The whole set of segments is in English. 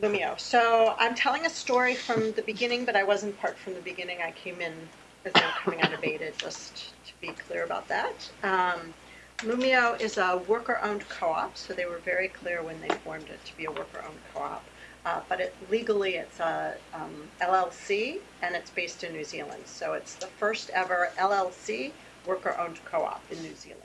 Loomio. So I'm telling a story from the beginning, but I wasn't part from the beginning. I came in as they were coming out of beta, just to be clear about that. Um, Loomio is a worker-owned co-op, so they were very clear when they formed it to be a worker-owned co-op. Uh, but it, legally, it's a um, LLC, and it's based in New Zealand. So it's the first ever LLC worker-owned co-op in New Zealand.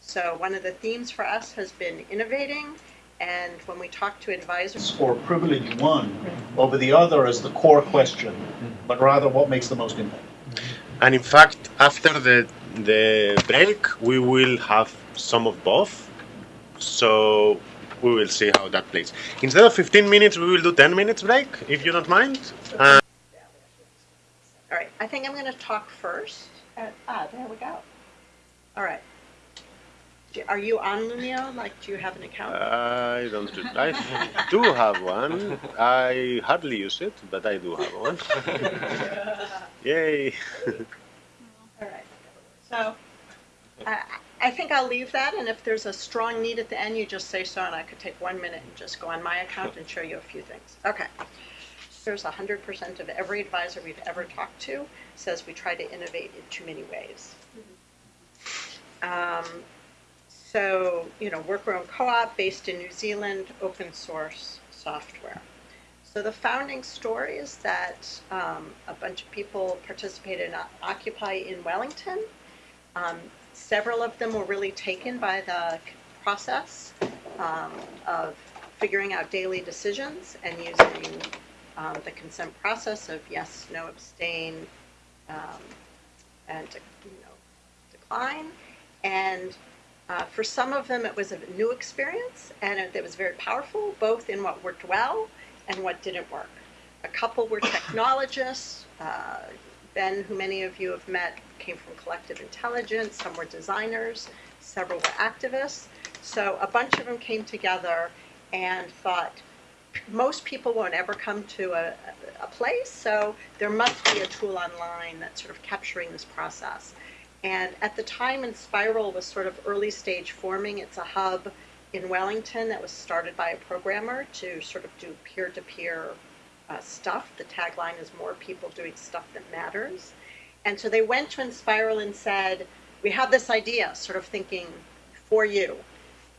So one of the themes for us has been innovating, and when we talk to advisors, or privilege one over the other as the core question, but rather what makes the most impact. And in fact, after the the break, we will have some of both. So we will see how that plays. Instead of 15 minutes, we will do 10 minutes break, if you don't mind. Uh, all right, I think I'm going to talk first. Uh, ah, there we go. All right. Do- Are you on Loomio? Like, do you have an account? I don't. I do have one. I hardly use it, but I do have one. Yay! All right. So I I think I'll leave that, and if there's a strong need at the end, you just say so, and I could take one minute and just go on my account and show you a few things. Okay. There's 100% of every advisor we've ever talked to says we try to innovate in too many ways. Um, so, you know, worker-owned co-op based in New Zealand, open source software. So the founding story is that um, a bunch of people participated in Occupy in Wellington. Um, several of them were really taken by the process um, of figuring out daily decisions and using um, the consent process of yes, no, abstain, um, and you know, decline. And uh, for some of them, it was a new experience, and it, it was very powerful, both in what worked well and what didn't work. A couple were technologists. Uh, ben, who many of you have met, came from collective intelligence. Some were designers. Several were activists. So a bunch of them came together and thought, most people won't ever come to a, a place, so there must be a tool online that's sort of capturing this process. And at the time, Enspiral was sort of early stage forming. It's a hub in Wellington that was started by a programmer to sort of do peer-to-peer uh, stuff. The tagline is more people doing stuff that matters. And so they went to Enspiral and said, we have this idea, sort of thinking for you.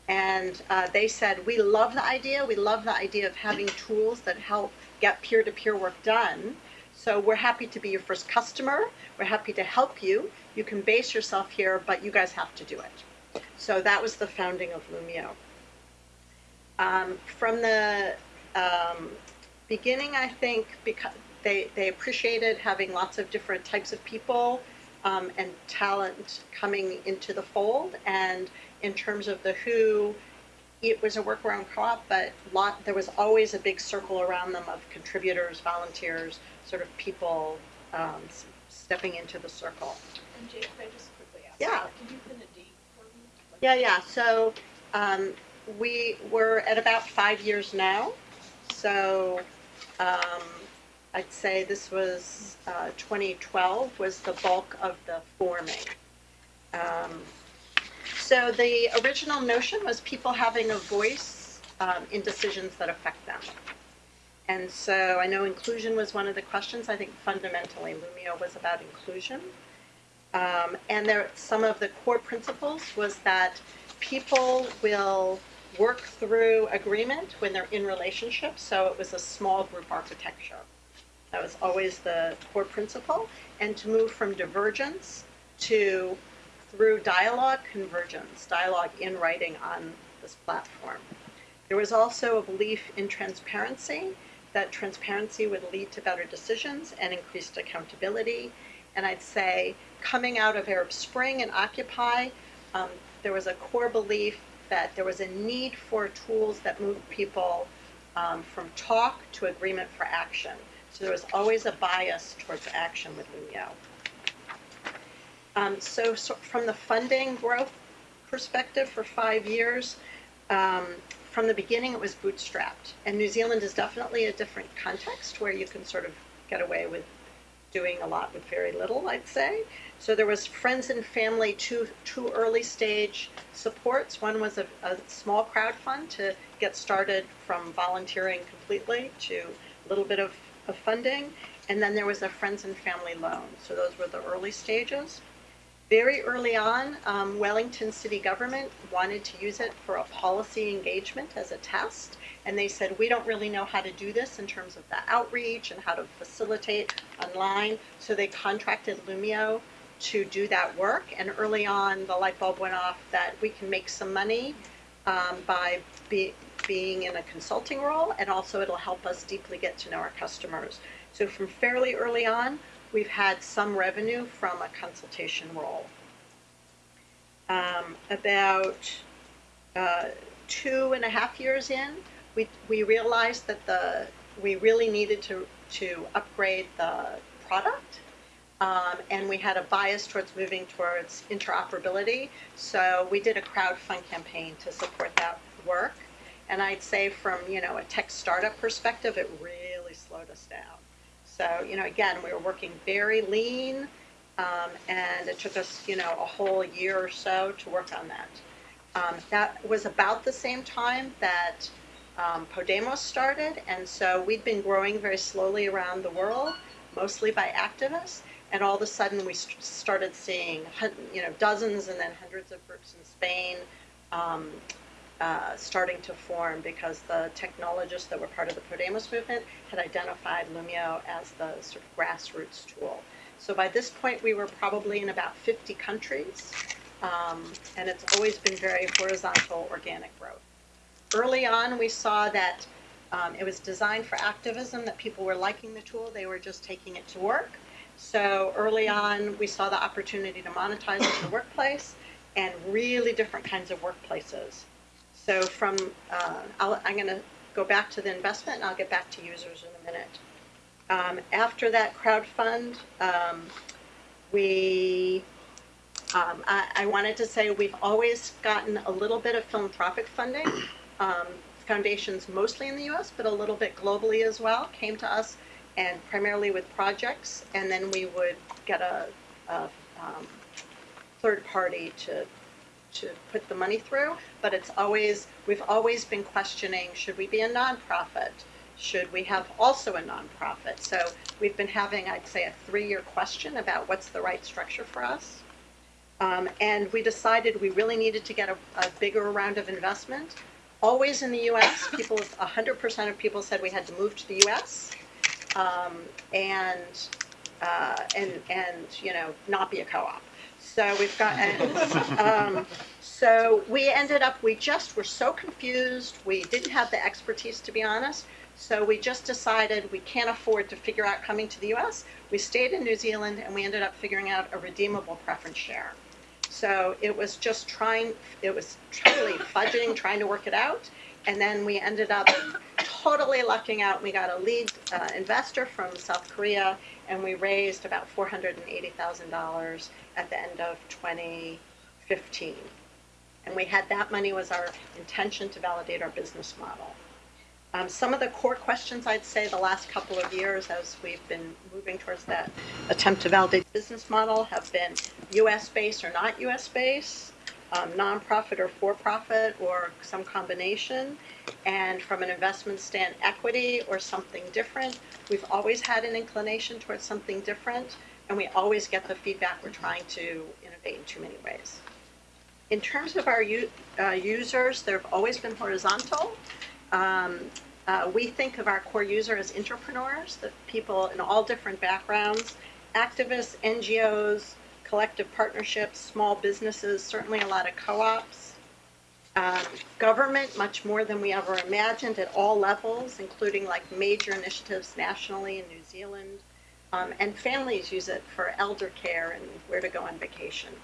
And uh, they said, we love the idea. We love the idea of having tools that help get peer-to-peer work done. So we're happy to be your first customer. We're happy to help you. You can base yourself here, but you guys have to do it. So that was the founding of Loomio. Um, from the um, beginning, I think, because they, they appreciated having lots of different types of people um, and talent coming into the fold. And in terms of the who, it was a workaround co-op, but lot, there was always a big circle around them of contributors, volunteers, sort of people um, stepping into the circle. And I just quickly ask? Yeah. Can you pin a date for me? Like- Yeah, yeah. So um, we were at about five years now. So um, I'd say this was uh, 2012 was the bulk of the forming. So the original notion was people having a voice um, in decisions that affect them. And so I know inclusion was one of the questions. I think fundamentally Loomio was about inclusion. Um, and there, some of the core principles was that people will work through agreement when they're in relationships. So it was a small group architecture. That was always the core principle. And to move from divergence to through dialogue convergence, dialogue in writing on this platform. There was also a belief in transparency, that transparency would lead to better decisions and increased accountability. And I'd say coming out of Arab Spring and Occupy, um, there was a core belief that there was a need for tools that moved people um, from talk to agreement for action. So there was always a bias towards action with Loomio. Um, so, so from the funding growth perspective for five years, um, from the beginning it was bootstrapped. And New Zealand is definitely a different context where you can sort of get away with doing a lot with very little, I'd say. So there was friends and family, two, two early stage supports. One was a, a small crowd fund to get started from volunteering completely to a little bit of, of funding. And then there was a friends and family loan. So those were the early stages. Very early on, um, Wellington City Government wanted to use it for a policy engagement as a test. And they said, we don't really know how to do this in terms of the outreach and how to facilitate online. So they contracted Loomio to do that work. And early on, the light bulb went off that we can make some money um, by be, being in a consulting role, and also it'll help us deeply get to know our customers. So from fairly early on, we've had some revenue from a consultation role. Um, about uh, two and a half years in, we, we realized that the we really needed to to upgrade the product um, and we had a bias towards moving towards interoperability. So we did a crowdfund campaign to support that work. And I'd say from, you know, a tech startup perspective, it really slowed us down. So, you know, again, we were working very lean, um, and it took us, you know, a whole year or so to work on that. Um, that was about the same time that um, Podemos started, and so we'd been growing very slowly around the world, mostly by activists and all of a sudden we st- started seeing you know dozens and then hundreds of groups in Spain um, uh, starting to form because the technologists that were part of the Podemos movement had identified Loomio as the sort of grassroots tool. So by this point we were probably in about 50 countries um, and it's always been very horizontal organic growth. Early on we saw that um, it was designed for activism, that people were liking the tool, they were just taking it to work. So early on, we saw the opportunity to monetize it in the workplace and really different kinds of workplaces. So from, uh, I'll, I'm going to go back to the investment and I'll get back to users in a minute. Um, after that crowd fund, um, we, um, I, I, wanted to say we've always gotten a little bit of philanthropic funding. Um, foundations mostly in the US, but a little bit globally as well, came to us and primarily with projects, and then we would get a, a um, third party to to put the money through. But it's always we've always been questioning: should we be a nonprofit? Should we have also a nonprofit? So we've been having, I'd say, a three-year question about what's the right structure for us. Um, and we decided we really needed to get a, a bigger round of investment. Always in the U.S., people, 100% of people said we had to move to the U.S um, and uh, and and you know not be a co-op. So we've got and, um, so we ended up we just were so confused. We didn't have the expertise to be honest. So we just decided we can't afford to figure out coming to the U.S. We stayed in New Zealand and we ended up figuring out a redeemable preference share. So it was just trying. It was totally fudging, trying to work it out and then we ended up totally lucking out. We got a lead uh, investor from South Korea, and we raised about $480,000 at the end of 2015. And we had that money was our intention to validate our business model. Um, some of the core questions I'd say the last couple of years as we've been moving towards that attempt to validate business model have been US based or not US based um, nonprofit or for-profit or some combination. And from an investment stand, equity or something different. We've always had an inclination towards something different, and we always get the feedback we're trying to innovate in too many ways. In terms of our uh, users, they've always been horizontal. Um, uh, we think of our core user as entrepreneurs, the people in all different backgrounds, activists, NGOs, collective partnerships, small businesses, certainly a lot of co-ops. Um, government, much more than we ever imagined at all levels, including like major initiatives nationally in New Zealand. Um, and families use it for elder care and where to go on vacation.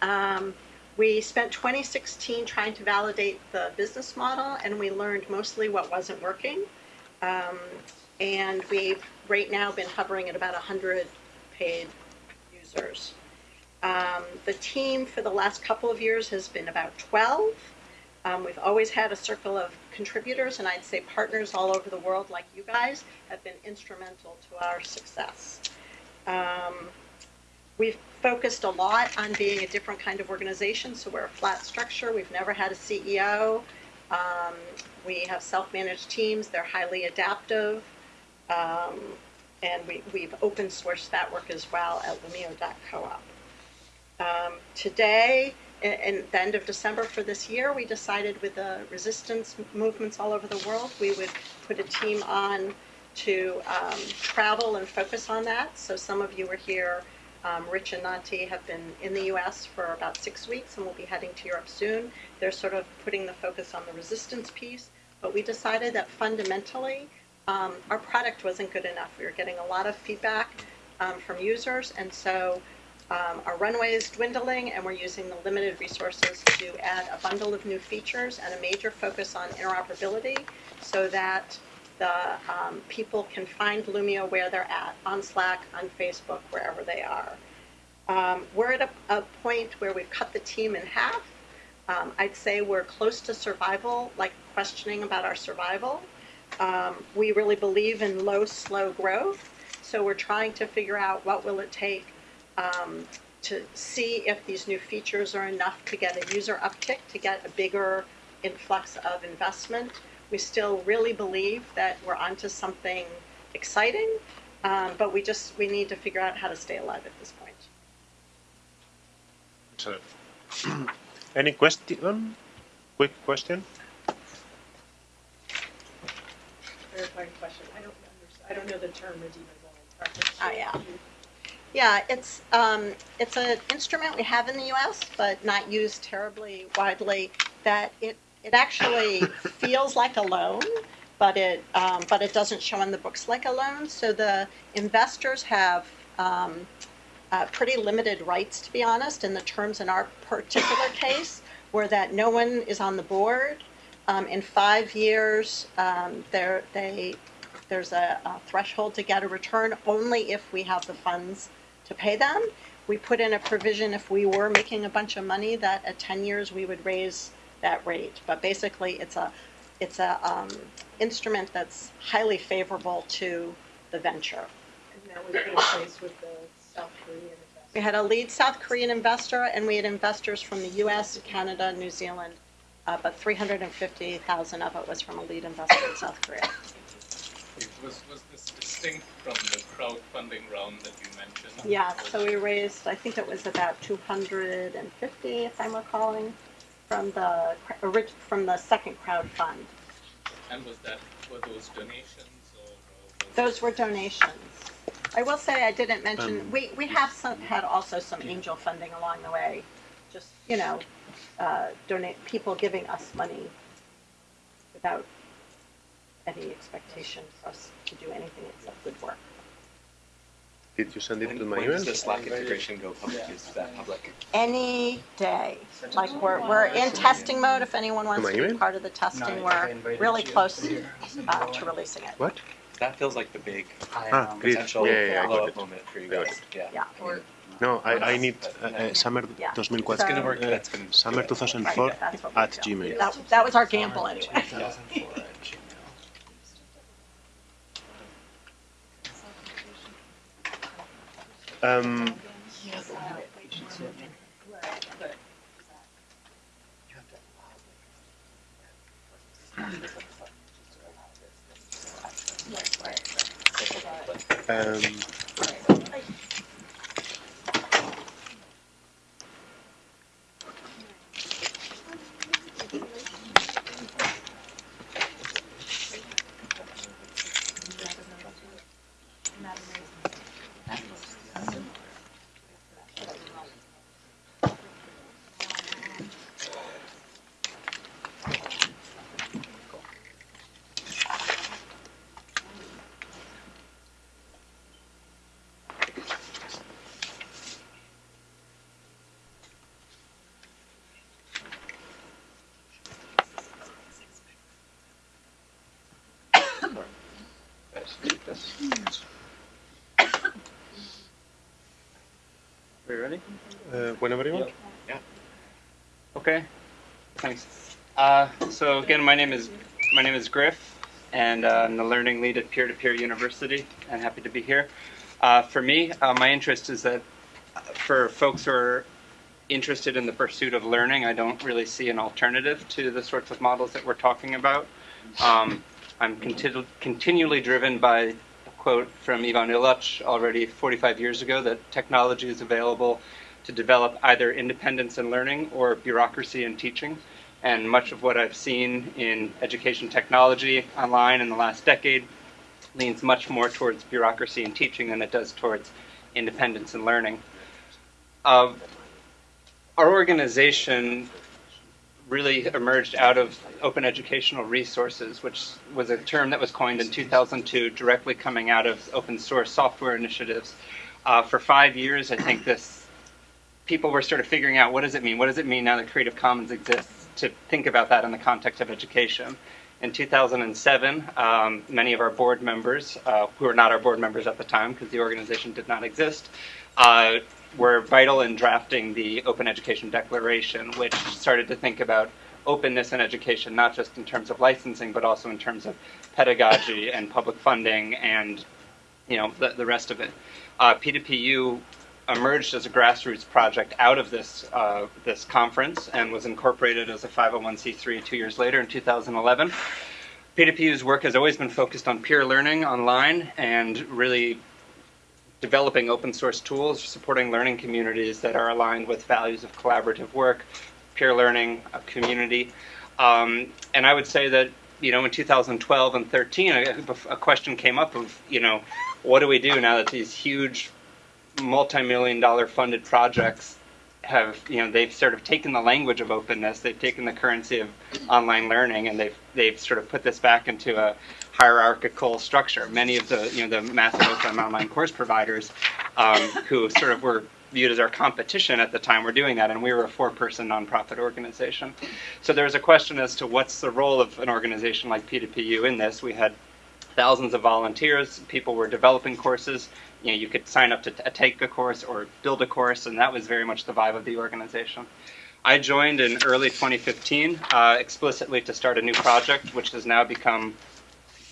Um, we spent 2016 trying to validate the business model, and we learned mostly what wasn't working. Um, and we've right now been hovering at about 100 paid users. Um, the team for the last couple of years has been about 12. Um, we've always had a circle of contributors and I'd say partners all over the world, like you guys, have been instrumental to our success. Um, we've focused a lot on being a different kind of organization, so we're a flat structure. We've never had a CEO. Um, we have self-managed teams. They're highly adaptive. And we, we've open sourced that work as well at Loomio.coop. Um, today, in the end of December for this year, we decided with the resistance movements all over the world, we would put a team on to um, travel and focus on that. So some of you are here. Um, Rich and Nanti have been in the U.S. for about six weeks and will be heading to Europe soon. They're sort of putting the focus on the resistance piece. But we decided that fundamentally, um, our product wasn't good enough. We were getting a lot of feedback um, from users, and so um, our runway is dwindling, and we're using the limited resources to add a bundle of new features and a major focus on interoperability so that the um, people can find Loomio where they're at, on Slack, on Facebook, wherever they are. Um, we're at a, a point where we've cut the team in half. Um, I'd say we're close to survival, like questioning about our survival. Um, we really believe in low, slow growth, so we're trying to figure out what will it take um, to see if these new features are enough to get a user uptick, to get a bigger influx of investment. We still really believe that we're onto something exciting, um, but we just we need to figure out how to stay alive at this point. So, any question? Quick question? Clarifying question, I don't understand, I don't know the term redeemable preference. Oh, yeah. Yeah, it's um, it's an instrument we have in the U.S., but not used terribly widely. That it it actually feels like a loan, but it um, but it doesn't show in the books like a loan. So the investors have um, uh, pretty limited rights, to be honest. And the terms in our particular case were that no one is on the board. Um, in five years, um, there they there's a, a threshold to get a return only if we have the funds to pay them. We put in a provision if we were making a bunch of money that at 10 years we would raise that rate. But basically, it's a it's a um, instrument that's highly favorable to the venture. And that was in place with the South Korean investment. We had a lead South Korean investor, and we had investors from the U.S., Canada, New Zealand, uh, but 350,000 of it was from a lead investor in South Korea. Was, was this distinct from the crowdfunding round that you mentioned? Yeah, so we raised, I think it was about 250, if I'm recalling, from the from the second crowd fund. And was that, were those donations or? Those were donations. I will say I didn't mention, Um, we, we have some, had also some angel funding along the way. Just, you know, uh, donate, people giving us money without any expectation for us to do anything except good work. Did you send it When, to my when email? does the Slack integration go public? Is that public? Any day, like we're, we're in testing mode, if anyone wants my to be email? part of the testing, we're really close uh, to releasing it. What? That feels like the big Ah, potential Yeah, yeah, yeah, I blow got up moment for you guys. Yeah. Yeah. I mean, No, I, I need uh, uh, summer Yeah. 2004. it's gonna work. Uh, That's gonna. Summer 2004 Right, that's what we at do. Gmail. That, that was our gamble anyway. Um, um, Are you ready? uh, whenever you want. Yeah. Okay. Thanks. Uh, so again, my name is my name is Griff, and uh, I'm the learning lead at Peer to Peer University, and happy to be here. Uh, for me, uh, my interest is that uh, for folks who are interested in the pursuit of learning, I don't really see an alternative to the sorts of models that we're talking about. Um, I'm continu- continually driven by a quote from Ivan Illich already 45 years ago that technology is available to develop either independence in learning or bureaucracy in teaching. And much of what I've seen in education technology online in the last decade leans much more towards bureaucracy in teaching than it does towards independence in learning. Uh, our organization really emerged out of open educational resources, which was a term that was coined in 2002, directly coming out of open source software initiatives. Uh, for five years, I think this people were sort of figuring out what does it mean? What does it mean now that Creative Commons exists? To think about that in the context of education. In 2007, um, many of our board members, uh, who were not our board members at the time because the organization did not exist, uh, were vital in drafting the Open Education Declaration, which started to think about openness in education, not just in terms of licensing, but also in terms of pedagogy and public funding and you know the, the rest of it. Uh, P2PU emerged as a grassroots project out of this uh, this conference and was incorporated as a 501c3 two years later in 2011. P2PU's work has always been focused on peer learning online and really developing open source tools, supporting learning communities that are aligned with values of collaborative work, peer learning, a community. Um, and I would say that, you know, in 2012 and 13, a, a question came up of, you know, what do we do now that these huge multi-million dollar funded projects have you know they've sort of taken the language of openness they've taken the currency of online learning and they've they've sort of put this back into a hierarchical structure. Many of the you know the massive open online course providers um, who sort of were viewed as our competition at the time were doing that and we were a four person nonprofit organization. So there was a question as to what's the role of an organization like p2pu in this. We had thousands of volunteers people were developing courses you know, you could sign up to take a course or build a course, and that was very much the vibe of the organization. I joined in early 2015 uh, explicitly to start a new project, which has now become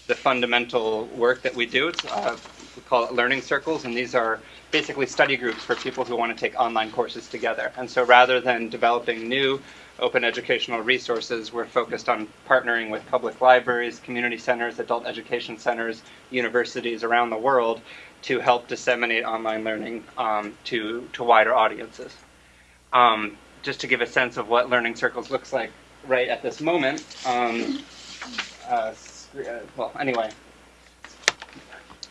the fundamental work that we do. It's, uh, we call it learning circles, and these are basically study groups for people who want to take online courses together. And so rather than developing new open educational resources, we're focused on partnering with public libraries, community centers, adult education centers, universities around the world to help disseminate online learning um, to, to wider audiences. Um, just to give a sense of what Learning Circles looks like right at this moment, um, uh, uh, well, anyway,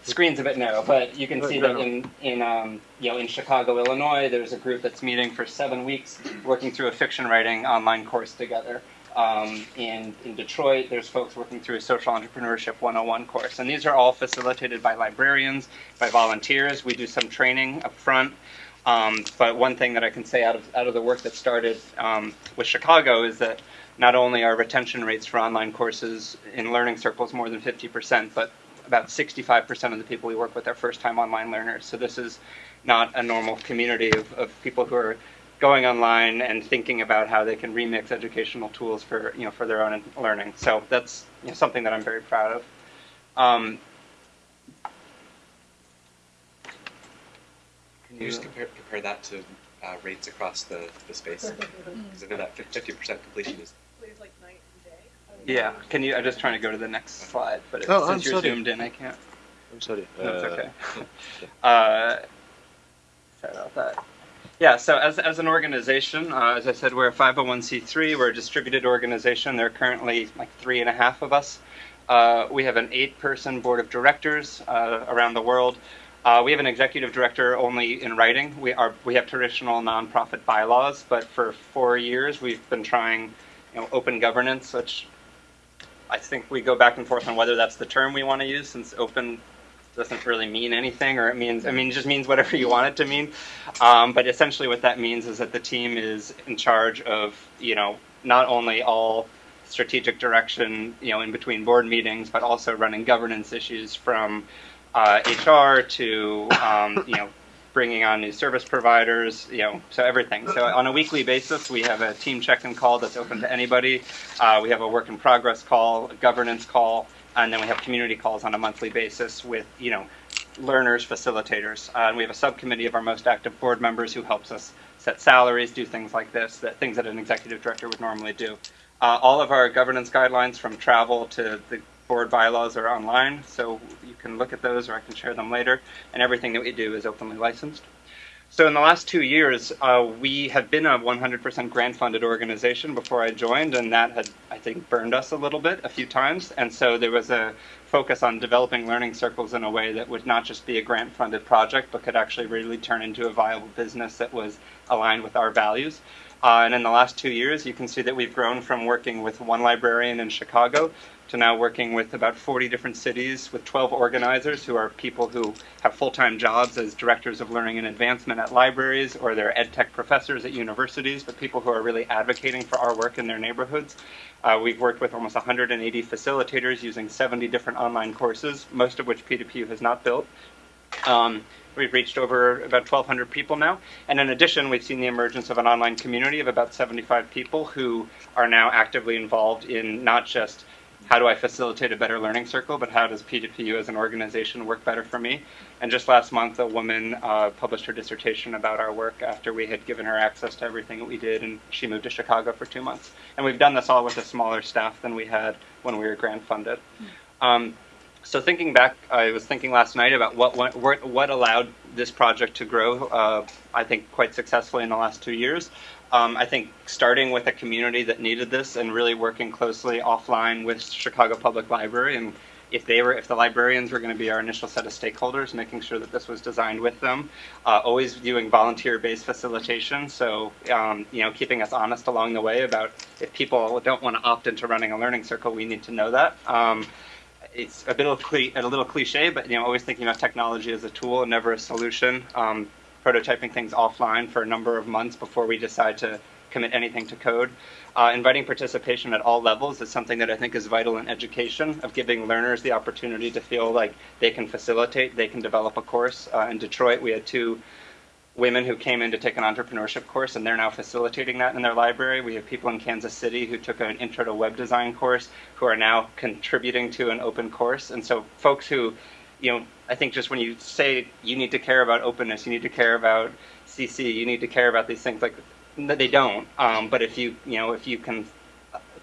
screen's a bit narrow, but you can see that in, in um, you know in Chicago, Illinois, there's a group that's meeting for seven weeks, working through a fiction writing online course together. Um, in, in Detroit, there's folks working through a social entrepreneurship 101 course. And these are all facilitated by librarians, by volunteers. We do some training up front. Um, but one thing that I can say out of, out of the work that started um, with Chicago is that not only are retention rates for online courses in learning circles more than 50%, but about 65% of the people we work with are first time online learners. So this is not a normal community of, of people who are going online and thinking about how they can remix educational tools for you know for their own learning. So that's you know, something that I'm very proud of. Um, Can you just compare, compare that to uh, rates across the, the space? Because I know that 50% completion is. It's like night and day. Yeah, can you? I'm just trying to go to the next slide, but it, Oh, I'm since you're sorry. zoomed in, I can't. I'm sorry. No, it's Uh, okay. Uh, sorry about that. Yeah, so as, as an organization, uh, as I said, we're a 501c3. We're a distributed organization. There are currently like three and a half of us. Uh, we have an eight person board of directors uh, around the world. Uh, we have an executive director only in writing. We are we have traditional nonprofit bylaws, but for four years we've been trying, you know, open governance, which I think we go back and forth on whether that's the term we want to use, since open doesn't really mean anything, or it means, I mean, it just means whatever you want it to mean. Um, but essentially, what that means is that the team is in charge of, you know, not only all strategic direction, you know, in between board meetings, but also running governance issues from uh, HR to, um, you know, bringing on new service providers, you know, so everything. So on a weekly basis, we have a team check-in call that's open to anybody. Uh, we have a work in progress call, a governance call, and then we have community calls on a monthly basis with, you know, learners, facilitators. Uh, and we have a subcommittee of our most active board members who helps us set salaries, do things like this, that things that an executive director would normally do. Uh, all of our governance guidelines from travel to the board bylaws are online, so you can look at those or I can share them later. And everything that we do is openly licensed. So in the last two years, uh, we have been a 100% grant-funded organization before I joined, and that had, I think, burned us a little bit a few times. And so there was a focus on developing learning circles in a way that would not just be a grant-funded project, but could actually really turn into a viable business that was aligned with our values. Uh, and in the last two years, you can see that we've grown from working with one librarian in Chicago to now working with about 40 different cities with 12 organizers who are people who have full-time jobs as directors of learning and advancement at libraries or they're ed tech professors at universities, but people who are really advocating for our work in their neighborhoods. Uh, we've worked with almost 180 facilitators using 70 different online courses, most of which P2P has not built. Um, we've reached over about 1,200 people now. And in addition, we've seen the emergence of an online community of about 75 people who are now actively involved in not just how do I facilitate a better learning circle, but how does P2PU as an organization work better for me? And just last month, a woman uh, published her dissertation about our work after we had given her access to everything that we did, and she moved to Chicago for two months. And we've done this all with a smaller staff than we had when we were grant funded. Um, so thinking back, I was thinking last night about what what, what allowed this project to grow. Uh, I think quite successfully in the last two years. Um, I think starting with a community that needed this and really working closely offline with Chicago Public Library and if they were if the librarians were going to be our initial set of stakeholders making sure that this was designed with them uh, always viewing volunteer-based facilitation so um, you know keeping us honest along the way about if people don't want to opt into running a learning circle we need to know that um, it's a bit of a little cliche, but you know, always thinking about technology as a tool and never a solution. Um, prototyping things offline for a number of months before we decide to commit anything to code. Uh, inviting participation at all levels is something that I think is vital in education, of giving learners the opportunity to feel like they can facilitate, they can develop a course. Uh, in Detroit, we had two women who came in to take an entrepreneurship course, and they're now facilitating that in their library. We have people in Kansas City who took an intro to web design course who are now contributing to an open course. And so, folks who, you know, I think just when you say you need to care about openness, you need to care about CC, you need to care about these things, like they don't. Um, but if you, you know, if you can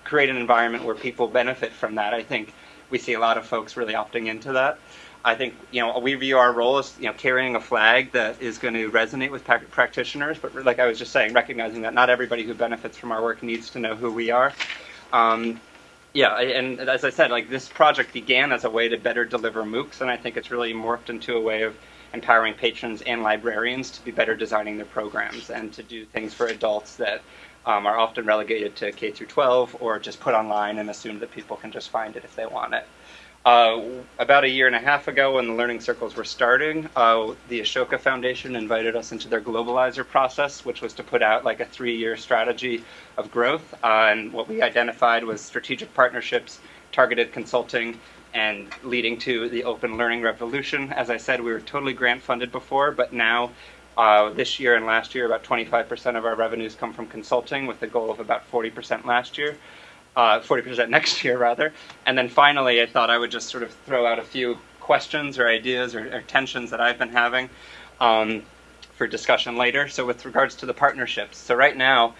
create an environment where people benefit from that, I think we see a lot of folks really opting into that. I think you know we view our role as you know carrying a flag that is going to resonate with practitioners, but like I was just saying, recognizing that not everybody who benefits from our work needs to know who we are. Um, yeah, and as I said, like this project began as a way to better deliver MOOCs, and I think it's really morphed into a way of empowering patrons and librarians to be better designing their programs and to do things for adults that um, are often relegated to K through 12 or just put online and assume that people can just find it if they want it. Uh, about a year and a half ago, when the learning circles were starting, uh, the Ashoka Foundation invited us into their globalizer process, which was to put out like a three-year strategy of growth. Uh, and what we identified was strategic partnerships, targeted consulting, and leading to the open learning revolution. As I said, we were totally grant funded before, but now. Uh, this year and last year, about 25% of our revenues come from consulting, with a goal of about 40% last year uh, 40% next year rather. And then finally, I thought I would just sort of throw out a few questions or ideas or, or tensions that I've been having um, for discussion later. So with regards to the partnerships, so right now,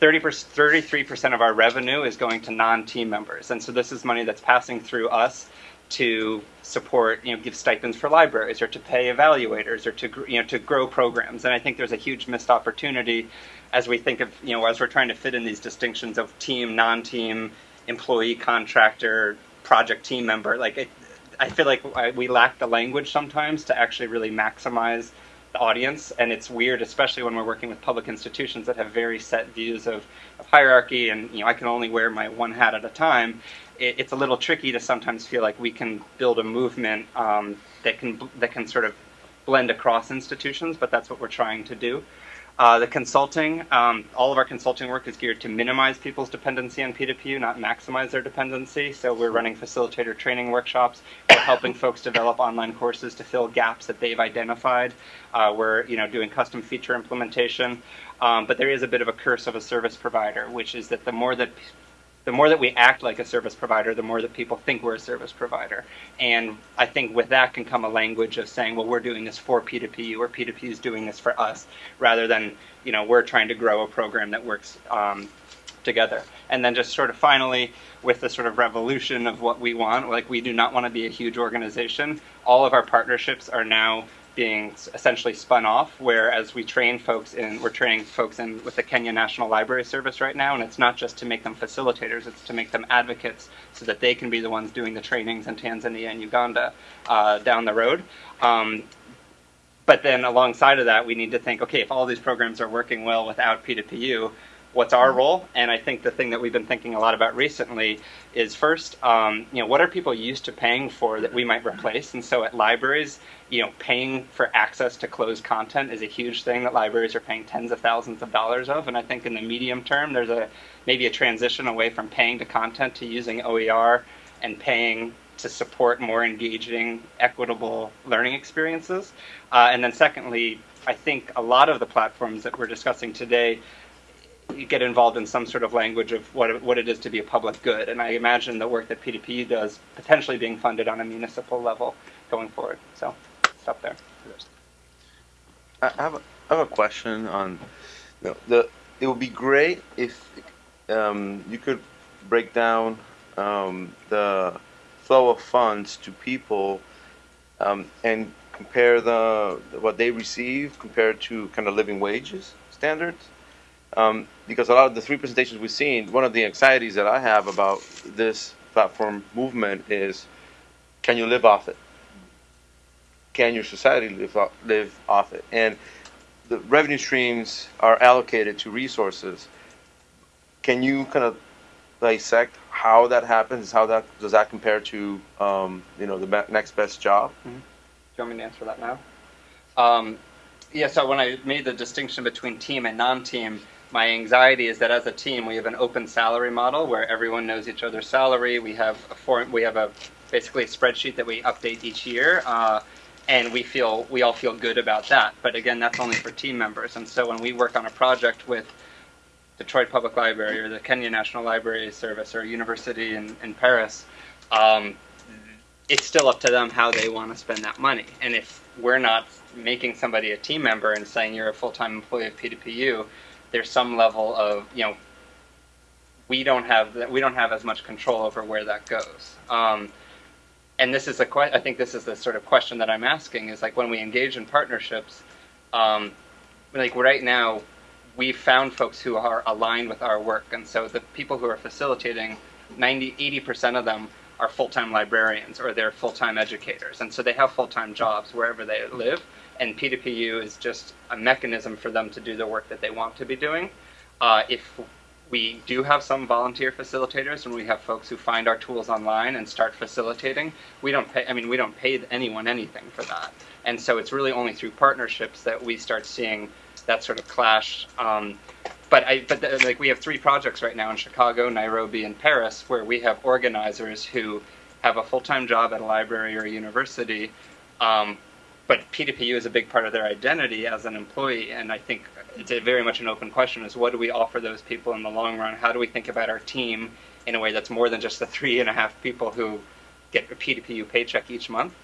30 33% of our revenue is going to non-team members. And so this is money that's passing through us to support, you know, give stipends for libraries or to pay evaluators or to, you know, to grow programs. And I think there's a huge missed opportunity as we think of, you know, as we're trying to fit in these distinctions of team, non-team, employee, contractor, project team member. Like, it, I feel like we lack the language sometimes to actually really maximize the audience. And it's weird, especially when we're working with public institutions that have very set views of, of hierarchy and, you know, I can only wear my one hat at a time it, it's a little tricky to sometimes feel like we can build a movement um, that can that can sort of blend across institutions, but that's what we're trying to do. Uh, the consulting, um, all of our consulting work is geared to minimize people's dependency on P2P, not maximize their dependency. So we're running facilitator training workshops. We're helping folks develop online courses to fill gaps that they've identified. Uh, we're you know doing custom feature implementation. Um, but there is a bit of a curse of a service provider, which is that the more that the more that we act like a service provider, the more that people think we're a service provider. And I think with that can come a language of saying, well, we're doing this for P2P or P2P is doing this for us, rather than, you know, we're trying to grow a program that works um, together. And then just sort of finally, with the sort of revolution of what we want, like we do not want to be a huge organization. All of our partnerships are now being essentially spun off. Whereas we train folks in, we're training folks in with the Kenya National Library Service right now, and it's not just to make them facilitators; it's to make them advocates, so that they can be the ones doing the trainings in Tanzania and Uganda uh, down the road. Um, but then alongside of that, we need to think, okay, if all these programs are working well without P2PU, what's our role? And I think the thing that we've been thinking a lot about recently is first, um, you know, what are people used to paying for that we might replace? And so at libraries, you know, paying for access to closed content is a huge thing that libraries are paying tens of thousands of dollars of. And I think in the medium term, there's a maybe a transition away from paying to content to using OER and paying to support more engaging, equitable learning experiences. Uh, and then secondly, I think a lot of the platforms that we're discussing today get involved in some sort of language of what what it is to be a public good. And I imagine the work that P2P does potentially being funded on a municipal level going forward. So stop there. I have a, I have a question on the. It would be great if um, you could break down um, the flow of funds to people um, and compare the what they receive compared to kind of living wages standards. Um, because a lot of the three presentations we've seen, one of the anxieties that I have about this platform movement is, can you live off it? Can your society live off, live off it? And the revenue streams are allocated to resources. Can you kind of dissect how that happens? How that does that compare to um, you know the next best job? Do you want me to answer that now? Um, yeah, so when I made the distinction between team and non-team, my anxiety is that as a team we have an open salary model where everyone knows each other's salary. We have a form, we have a basically a spreadsheet that we update each year, uh, and we feel we all feel good about that. But again, that's only for team members. And so when we work on a project with Detroit Public Library or the Kenya National Library Service or a university in, in Paris, um, it's still up to them how they want to spend that money. And if we're not making somebody a team member and saying you're a full-time employee of P2PU, there's some level of you know we don't have we don't have as much control over where that goes. Um, and this is a que- I think this is the sort of question that I'm asking is like when we engage in partnerships, um, like right now, we've found folks who are aligned with our work, and so the people who are facilitating, 90, 80 percent of them are full-time librarians or they're full-time educators, and so they have full-time jobs wherever they live. And P2PU is just a mechanism for them to do the work that they want to be doing. Uh, if we do have some volunteer facilitators and we have folks who find our tools online and start facilitating, we don't pay, I mean, we don't pay anyone anything for that. And so it's really only through partnerships that we start seeing that sort of clash. Um, but I, but the, like we have three projects right now in Chicago, Nairobi, and Paris where we have organizers who have a full-time job at a library or a university, um, but P2PU is a big part of their identity as an employee, and I think it's a very much an open question: is what do we offer those people in the long run? How do we think about our team in a way that's more than just the three and a half people who get a P2PU paycheck each month?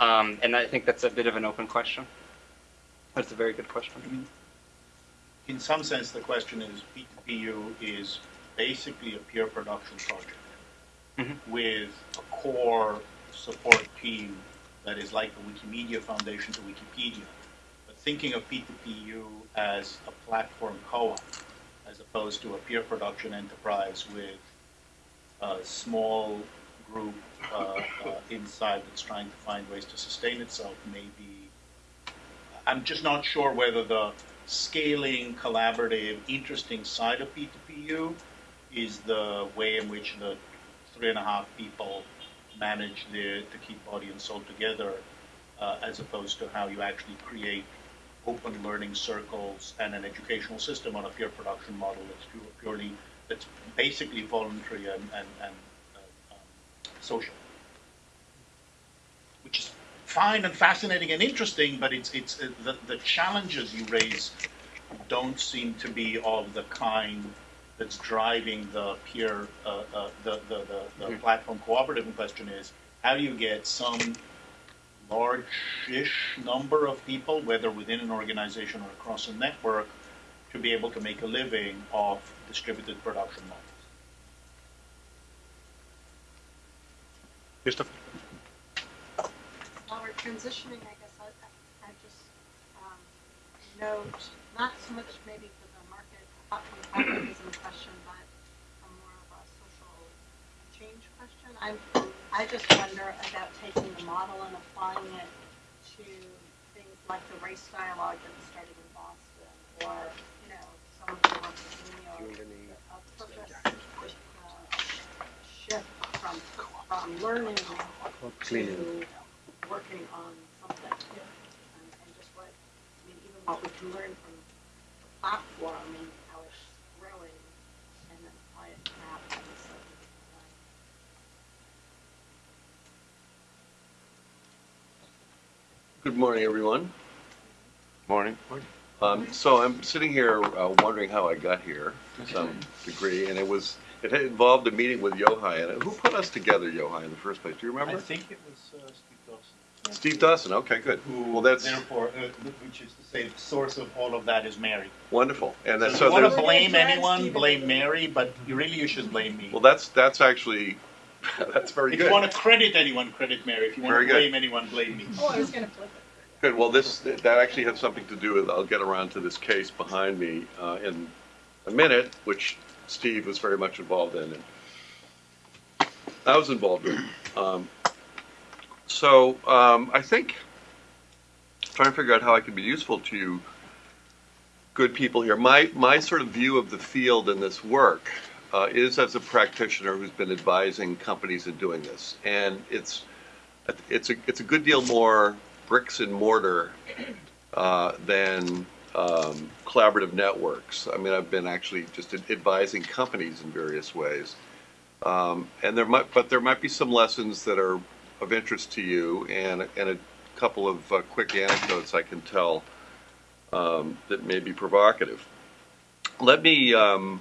Um, and I think that's a bit of an open question. That's a very good question. In some sense, the question is P2PU is basically a peer production project Mhm. with a core support team that is like the Wikimedia Foundation to Wikipedia. Thinking of P2PU as a platform co-op as opposed to a peer production enterprise with a small group uh, uh, inside that's trying to find ways to sustain itself maybe. I'm just not sure whether the scaling, collaborative, interesting side of P2PU is the way in which the three and a half people manage the, to keep body and soul together, uh, as opposed to how you actually create open learning circles and an educational system on a peer production model that's purely, that's basically voluntary and, and, and uh, um, social. Which is fine and fascinating and interesting, but it's, it's, uh, the, the challenges you raise don't seem to be of the kind that's driving the peer, uh, uh, the, the, the, the Mhm. platform cooperative in question is, how do you get some large-ish number of people, whether within an organization or across a network, to be able to make a living off distributed production models? Christopher? While we're transitioning, I guess I, I- I just, um, note, not so much maybe for the market, capitalism question, but a more of a social change question. I'm, I just wonder about taking the model and applying it to things like the race dialogue that started in Boston, or, you know, some of the work in New York, a purpose, uh, shift from, from learning to working on something. And, and just what, I mean, even what we can learn from the platform and how it's growing, and then apply it perhaps in this. uh, Good morning, everyone. Morning. Um, so I'm sitting here uh, wondering how I got here to some degree, and it was it involved a meeting with Yochai. And who put us together, Yochai, in the first place? Do you remember? I think it was uh, Steve Dawson. Steve Dawson. Okay, good. Who, Well, that's therefore, uh, which is to say, the source of all of that is Mary. wonderful. And So that's if so you want to blame anyone, blame. Mary, but you really you should blame me. well, that's that's actually that's very if good. you want to credit anyone, credit Mary. If you want Very to good. blame anyone, blame me. Oh, I was gonna flip it. Good. Well, this that actually has something to do with. I'll get around to this case behind me uh, in a minute, which Steve was very much involved in, and I was involved in. Um, so um, I think trying to figure out how I can be useful to you, good people here. My my sort of view of the field in this work uh, is as a practitioner who's been advising companies in doing this, and it's it's a it's a good deal more bricks and mortar uh, than um, collaborative networks. I mean, I've been actually just advising companies in various ways, um, and there might but there might be some lessons that are of interest to you, and and a couple of uh, quick anecdotes I can tell um, that may be provocative. Let me um,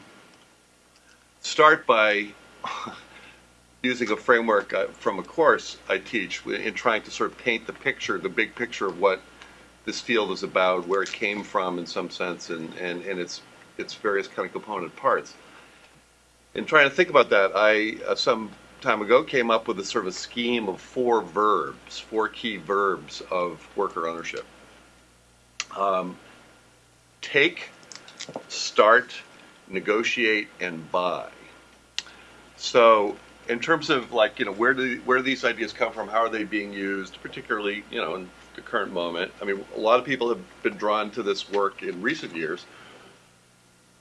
start by using a framework uh, from a course I teach in trying to sort of paint the picture, the big picture of what this field is about, where it came from in some sense, and, and, and its, its various kind of component parts. In trying to think about that, I, uh, some time ago, came up with a sort of a scheme of four verbs, four key verbs of worker ownership. Um, take, start, negotiate, and buy. So, in terms of like you know where do where do these ideas come from? How are they being used, particularly you know in the current moment? I mean, a lot of people have been drawn to this work in recent years,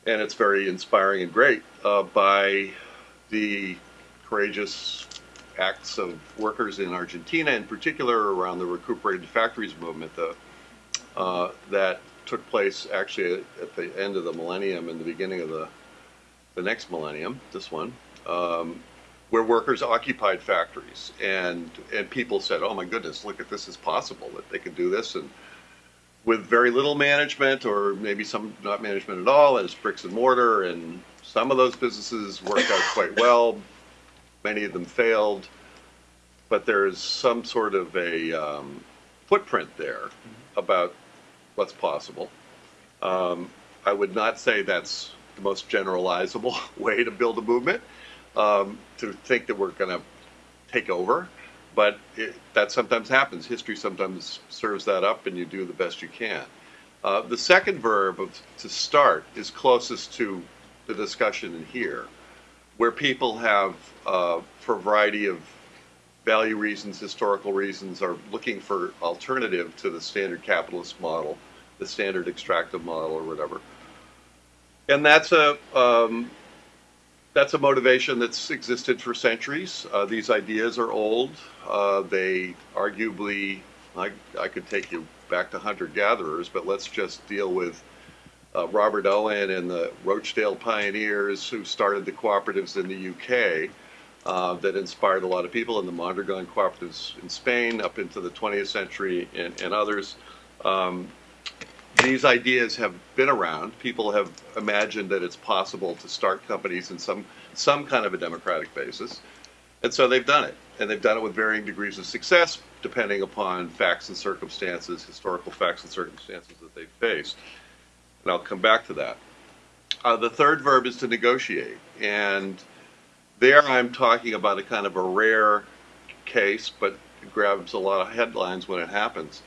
and it's very inspiring and great uh, by the courageous acts of workers in Argentina, in particular around the recuperated factories movement, the, uh, that took place actually at the end of the millennium and the beginning of the the next millennium, this one, um, where workers occupied factories and and people said, "Oh my goodness, look at this is possible that they can do this," and with very little management or maybe some not management at all, it's bricks and mortar, and some of those businesses worked out quite well. Many of them failed, but there's some sort of a um, footprint there about what's possible. Um, I would not say that's the most generalizable way to build a movement, um, to think that we're going to take over, but it, that sometimes happens. History sometimes serves that up, and you do the best you can. Uh, the second verb of to start is closest to the discussion in here, where people have, uh, for a variety of value reasons, historical reasons, are looking for alternative to the standard capitalist model, the standard extractive model, or whatever. And that's a um, that's a motivation that's existed for centuries. Uh, these ideas are old. Uh, they arguably, I, I could take you back to hunter gatherers, but let's just deal with uh, Robert Owen and the Rochdale Pioneers who started the cooperatives in the UK uh, that inspired a lot of people, and the Mondragon cooperatives in Spain up into the 20th century, and, and others. Um, these ideas have been around. People have imagined that it's possible to start companies in some some kind of a democratic basis, and so they've done it, and they've done it with varying degrees of success, depending upon facts and circumstances, historical facts and circumstances that they've faced. And I'll come back to that. Uh, the third verb is to negotiate, and there I'm talking about a kind of a rare case, but it grabs a lot of headlines when it happens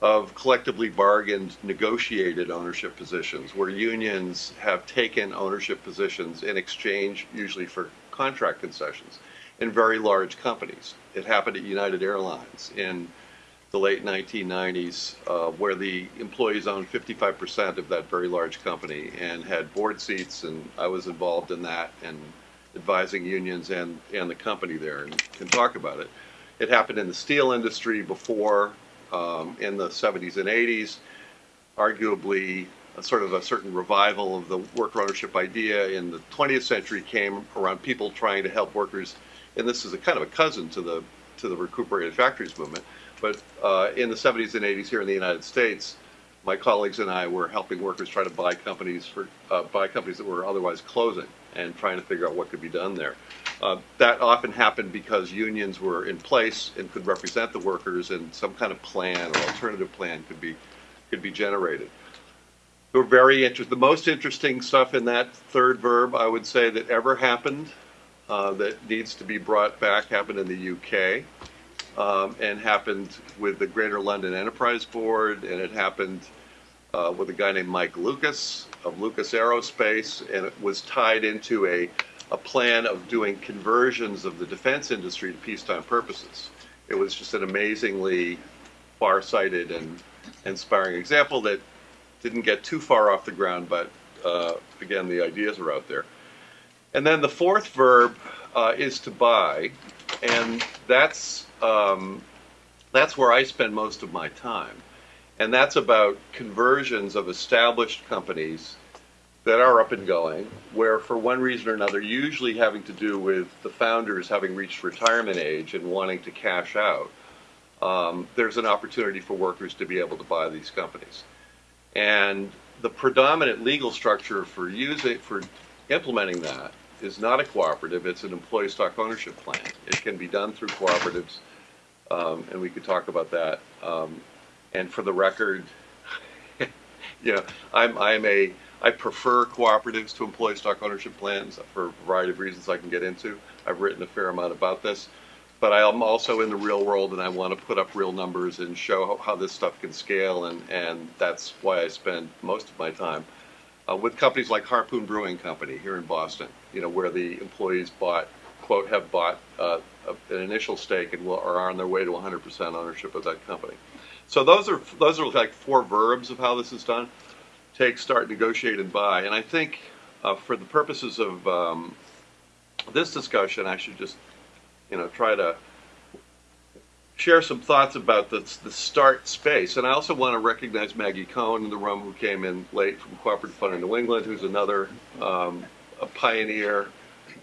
of collectively bargained, negotiated ownership positions, where unions have taken ownership positions in exchange, usually for contract concessions, in very large companies. It happened at United Airlines in the late 1990s, uh, where the employees owned 55% of that very large company and had board seats, and I was involved in that and advising unions and, and the company there and can talk about it. It happened in the steel industry before um, in the 70s and 80s, arguably a sort of a certain revival of the worker ownership idea in the 20th century came around people trying to help workers, and this is a kind of a cousin to the to the recuperated factories movement. But uh, in the 70s and 80s here in the United States, my colleagues and I were helping workers try to buy companies for uh, buy companies that were otherwise closing and trying to figure out what could be done there. Uh, that often happened because unions were in place and could represent the workers, and some kind of plan or alternative plan could be could be generated. We're very interested. The most interesting stuff in that third verb, I would say, that ever happened uh, that needs to be brought back happened in the UK. Um, and happened with the Greater London Enterprise Board, and it happened uh, with a guy named Mike Lucas of Lucas Aerospace, and it was tied into a, a plan of doing conversions of the defense industry to peacetime purposes. It was just an amazingly far-sighted and inspiring example that didn't get too far off the ground, but uh, again, the ideas are out there. And then the fourth verb uh, is to buy, and that's um, that's where I spend most of my time, and that's about conversions of established companies that are up and going, where for one reason or another, usually having to do with the founders having reached retirement age and wanting to cash out, um, there's an opportunity for workers to be able to buy these companies. And the predominant legal structure for using for implementing that is not a cooperative; it's an employee stock ownership plan. It can be done through cooperatives, um, and we could talk about that. Um, and for the record, you know, I'm I'm a I prefer cooperatives to employee stock ownership plans for a variety of reasons I can get into. I've written a fair amount about this but I'm also in the real world and I want to put up real numbers and show how, this stuff can scale and, and that's why I spend most of my time uh, with companies like Harpoon Brewing Company here in Boston, you know, where the employees bought, quote, have bought uh, an initial stake and will, are on their way to 100% ownership of that company. So those are those are like four verbs of how this is done: take, start, negotiate, and buy. And I think uh, for the purposes of um, this discussion, I should just you know, try to share some thoughts about the, the start space. And I also want to recognize Maggie Cohen in the room who came in late from Cooperative Fund in New England, who's another um, a pioneer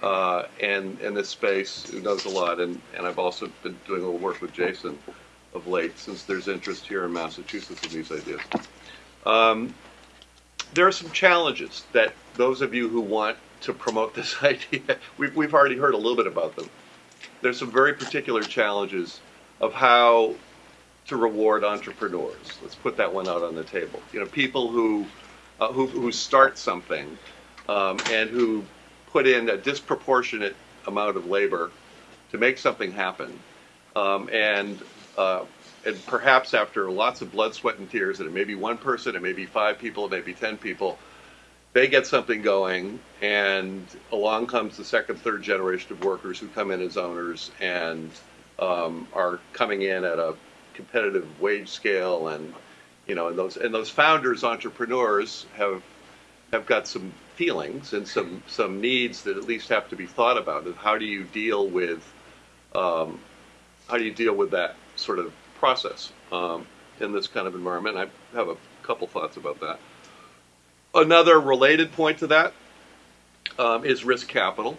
uh, in, in this space who knows a lot. And, and I've also been doing a little work with Jason of late since there's interest here in Massachusetts in these ideas. Um, there are some challenges that those of you who want to promote this idea, we've, we've already heard a little bit about them there's some very particular challenges of how to reward entrepreneurs. Let's put that one out on the table. You know, people who uh, who, who start something um, and who put in a disproportionate amount of labor to make something happen, um, and uh, and perhaps after lots of blood, sweat, and tears, and it may be one person, it may be five people, it may be ten people, they get something going, and along comes the second, third generation of workers who come in as owners and um, are coming in at a competitive wage scale, and you know, and those and those founders, entrepreneurs have have got some feelings and some some needs that at least have to be thought about. Of how do you deal with um, how do you deal with that sort of process? Um, in this kind of environment. I have a couple thoughts about that. Another related point to that um, is risk capital.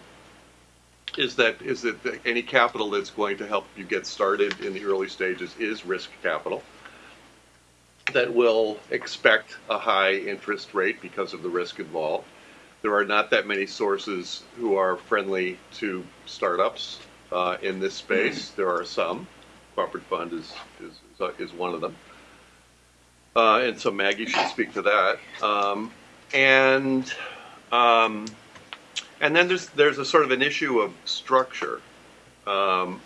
Is that is that any capital that's going to help you get started in the early stages is risk capital that will expect a high interest rate because of the risk involved. There are not that many sources who are friendly to startups uh, in this space. There are some. Cooperative Fund is is is one of them. Uh, and so Maggie should speak to that. Um, and um, and then there's there's a sort of an issue of structure. Um,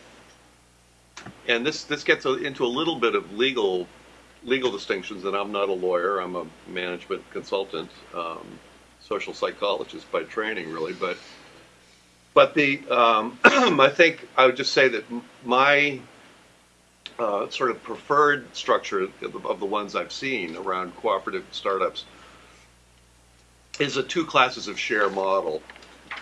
and this this gets a, into a little bit of legal legal distinctions. And I'm not a lawyer. I'm a management consultant, um, social psychologist by training, really. But but the um, I think I would just say that my uh, sort of preferred structure of the, ones I've seen around cooperative startups is a two classes of share model,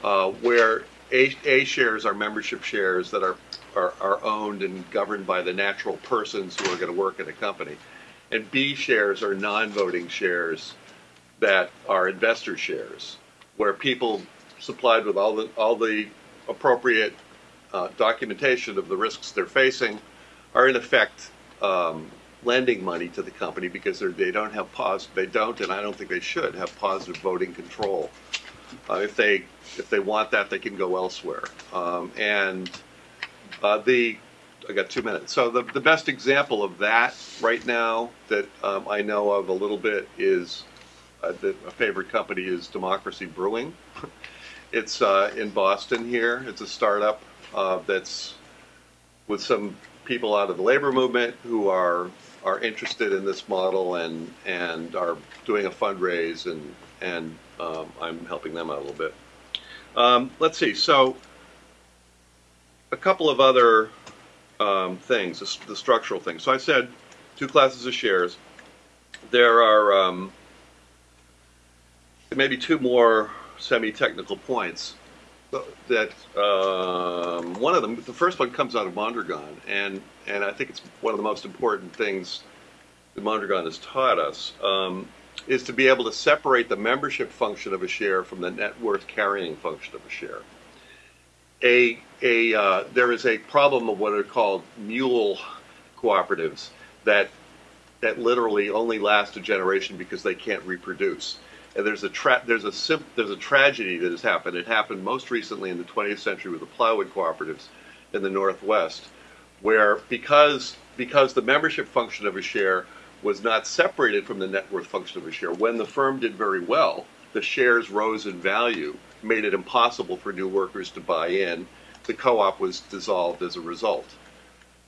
uh, where A, A shares are membership shares that are, are, are owned and governed by the natural persons who are going to work at a company. And B shares are non-voting shares that are investor shares, where people supplied with all the, all the appropriate uh, documentation of the risks they're facing are in effect um, lending money to the company because they're, don't have pos they don't and I don't think they should have positive voting control. Uh, if they if they want that, they can go elsewhere. Um, and uh, the I got two minutes. So the the best example of that right now that um, I know of a little bit is uh, the, a favorite company is Democracy Brewing. it's uh, in Boston here. It's a startup uh, that's with some people out of the labor movement who are are interested in this model and and are doing a fundraise and and um, I'm helping them out a little bit. Um, let's see. So a couple of other um, things, the, the structural things. So I said two classes of shares. There are um, maybe two more semi-technical points that um, one of them, the first one comes out of Mondragon, and and I think it's one of the most important things that Mondragon has taught us um, is to be able to separate the membership function of a share from the net worth carrying function of a share. A a uh, there is a problem of what are called mule cooperatives that that literally only last a generation because they can't reproduce. And there's a tra- there's a sim- there's a tragedy that has happened. It happened most recently in the 20th century with the plywood cooperatives in the Northwest, where because because the membership function of a share was not separated from the net worth function of a share. When the firm did very well, the shares rose in value, made it impossible for new workers to buy in. The co-op was dissolved as a result.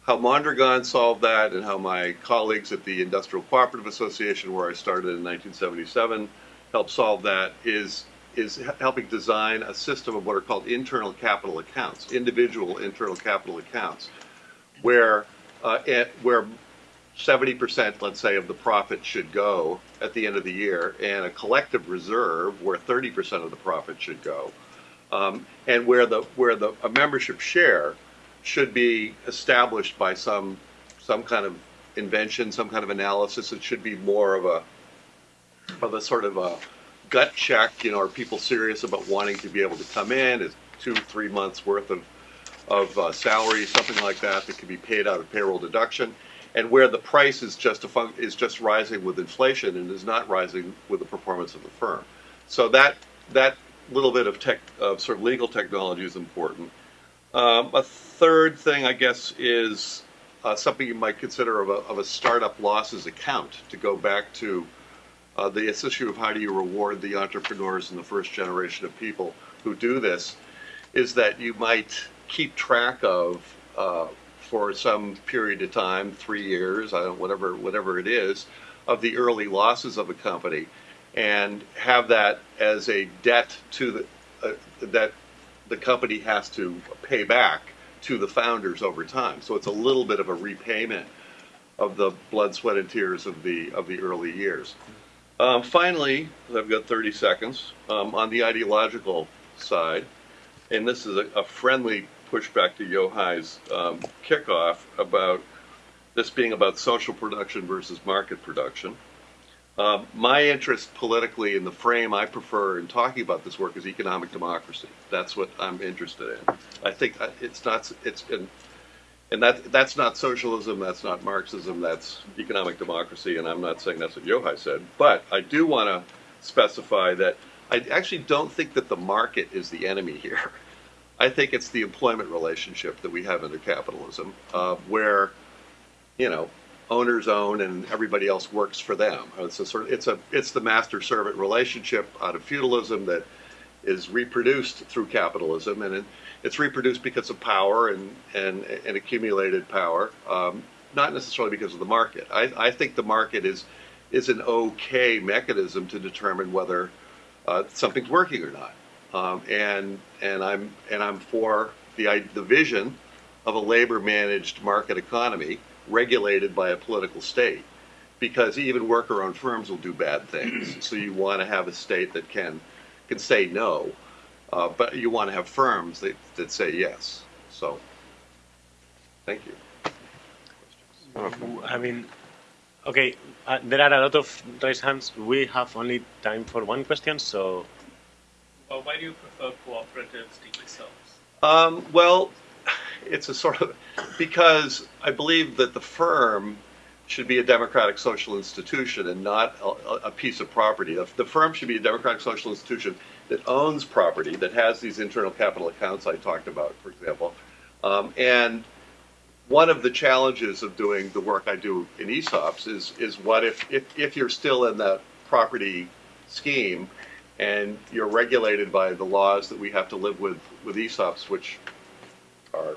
How Mondragon solved that, and how my colleagues at the Industrial Cooperative Association, where I started in 1977, help solve that is is helping design a system of what are called internal capital accounts, individual internal capital accounts, where uh, where 70%, let's say, of the profit should go at the end of the year, and a collective reserve where 30% of the profit should go, um, and where the where the a membership share should be established by some some kind of invention, some kind of analysis. It should be more of a of a sort of a gut check. You know, are people serious about wanting to be able to come in? Is two, three months worth of of uh, salary, something like that, that can be paid out of payroll deduction, and where the price is just a fun- is just rising with inflation and is not rising with the performance of the firm. So that that little bit of tech of sort of legal technology is important. Um, a third thing, I guess, is uh, something you might consider of a, of a startup losses account to go back to uh, the issue of how do you reward the entrepreneurs and the first generation of people who do this is that you might keep track of uh, for some period of time, three years, whatever whatever it is, of the early losses of a company, and have that as a debt to the uh, that the company has to pay back to the founders over time. So it's a little bit of a repayment of the blood, sweat, and tears of the of the early years. Um, finally, I've got 30 seconds um, on the ideological side, and this is a, a friendly pushback to Yochai's um, kickoff about this being about social production versus market production. Um, my interest politically in the frame I prefer in talking about this work is economic democracy. That's what I'm interested in. I think uh, it's not, it's, and, and that, that's not socialism, that's not Marxism, that's economic democracy, and I'm not saying that's what Yochai said, but I do want to specify that I actually don't think that the market is the enemy here. I think it's the employment relationship that we have under capitalism, uh, where, you know, owners own and everybody else works for them. It's a sort of, it's a it's the master servant relationship out of feudalism that is reproduced through capitalism, and it, it's reproduced because of power and and, and accumulated power, um, not necessarily because of the market. I, I think the market is is an okay mechanism to determine whether uh, something's working or not. Um, and and I'm and I'm for the the vision of a labor managed market economy regulated by a political state because even worker owned firms will do bad things. so you want to have a state that can can say no, uh, but you want to have firms that, that say yes. So thank you. I mean, okay, uh, there are a lot of raised hands. We have only time for one question, so Well, why do you prefer cooperatives to ESOPs? Um, well, it's a sort of because I believe that the firm should be a democratic social institution and not a, a piece of property. The, the firm should be a democratic social institution that owns property, that has these internal capital accounts I talked about, for example. Um, and one of the challenges of doing the work I do in ESOPs is is what if, if, if you're still in that property scheme and you're regulated by the laws that we have to live with with ESOPs, which are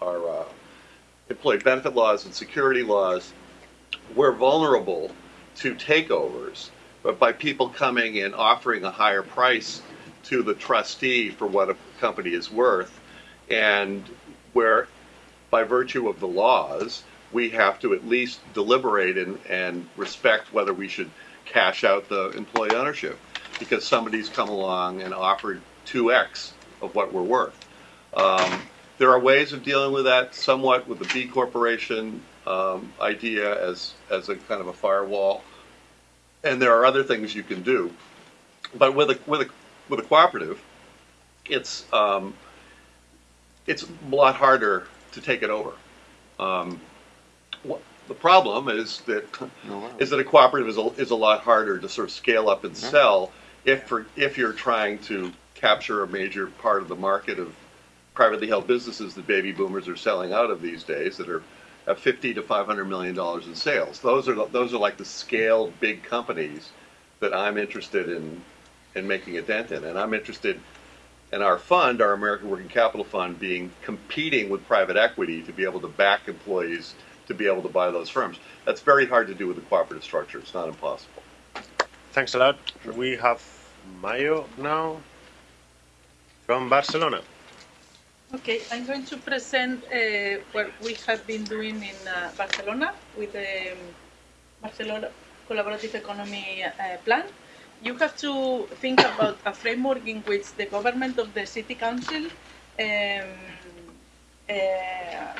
are uh, employee benefit laws and security laws, we're vulnerable to takeovers, but by people coming and offering a higher price to the trustee for what a company is worth, and where by virtue of the laws, we have to at least deliberate and, and respect whether we should cash out the employee ownership because somebody's come along and offered 2x of what we're worth. Um, there are ways of dealing with that somewhat with the B corporation um, idea as, as a kind of a firewall. And there are other things you can do. But with a, with a, with a cooperative, it's, um, it's a lot harder to take it over. Um, what, the problem is that is that a cooperative is a, is a lot harder to sort of scale up and sell if for, if you're trying to capture a major part of the market of privately held businesses that baby boomers are selling out of these days that are at 50 to 500 million dollars in sales. Those are those are like the scaled big companies that I'm interested in in making a dent in, and I'm interested in our fund, our American Working Capital Fund, being competing with private equity to be able to back employees to be able to buy those firms. That's very hard to do with a cooperative structure. It's not impossible. thanks a lot. We have Mayo now from Barcelona. Okay, I'm going to present uh, what we have been doing in uh, Barcelona with the um, Barcelona Collaborative Economy uh, Plan. You have to think about a framework in which the government of the city council um, uh,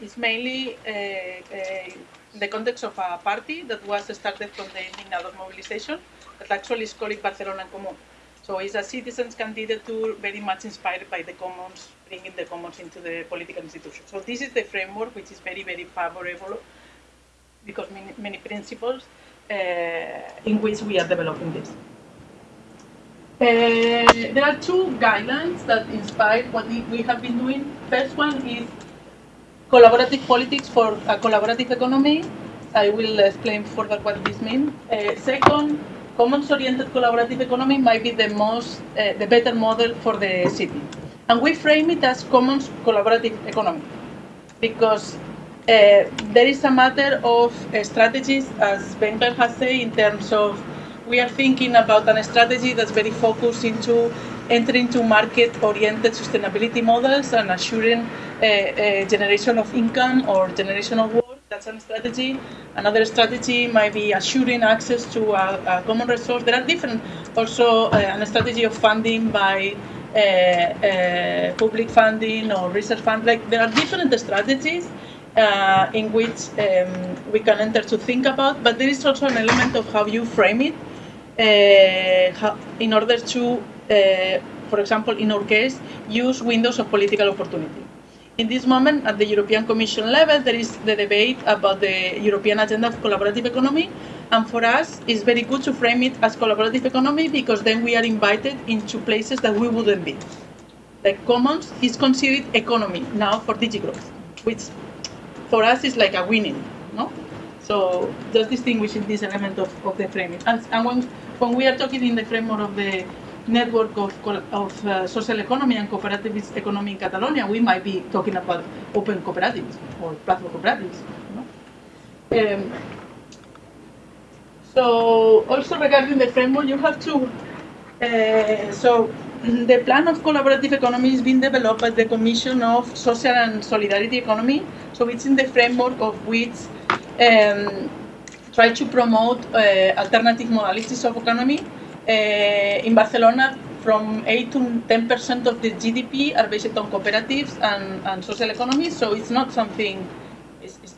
is mainly uh, uh, in the context of a party that was started from the Indignados mobilization that actually is called Barcelona en Comú. So it's a citizens' candidature very much inspired by the commons, bringing the commons into the political institution. So this is the framework which is very, very favorable because many, many principles uh, in which we are developing this. Uh, there are two guidelines that inspire what we we have been doing. First one is collaborative politics for a collaborative economy. I will explain further what this means. Uh, second, commons-oriented collaborative economy might be the most, uh, the better model for the city. And we frame it as commons collaborative economy because uh, there is a matter of uh, strategies, as Wenger has said, in terms of we are thinking about a strategy that's very focused into entering to market-oriented sustainability models and assuring uh, generation of income or generation of work. That's one strategy. Another strategy might be assuring access to a, a common resource. There are different, also a strategy of funding by public funding or research fund. Like there are different strategies uh, in which um, we can enter to think about, but there is also an element of how you frame it uh, how, in order to, uh, for example, in our case, use windows of political opportunity. In this moment, at the European Commission level, there is the debate about the European agenda of collaborative economy, and for us, it's very good to frame it as collaborative economy because then we are invited into places that we wouldn't be. Like Commons is considered economy now for DigiGrowth, which for us is like a winning, no? So just distinguishing this element of, of the framing. And, and when, when we are talking in the framework of the network of, of uh, social economy and cooperativist economy in Catalonia, we might be talking about open cooperatives or platform cooperatives. No? Um, so also regarding the framework, you have to. Uh, so the plan of collaborative economy is being developed by the Commission of Social and Solidarity Economy. So it's in the framework of which um, try to promote uh, alternative modalities of economy. Uh, in Barcelona, from 8 to 10 percent of the GDP are based on cooperatives and, and social economy. So it's not something. It's, it's,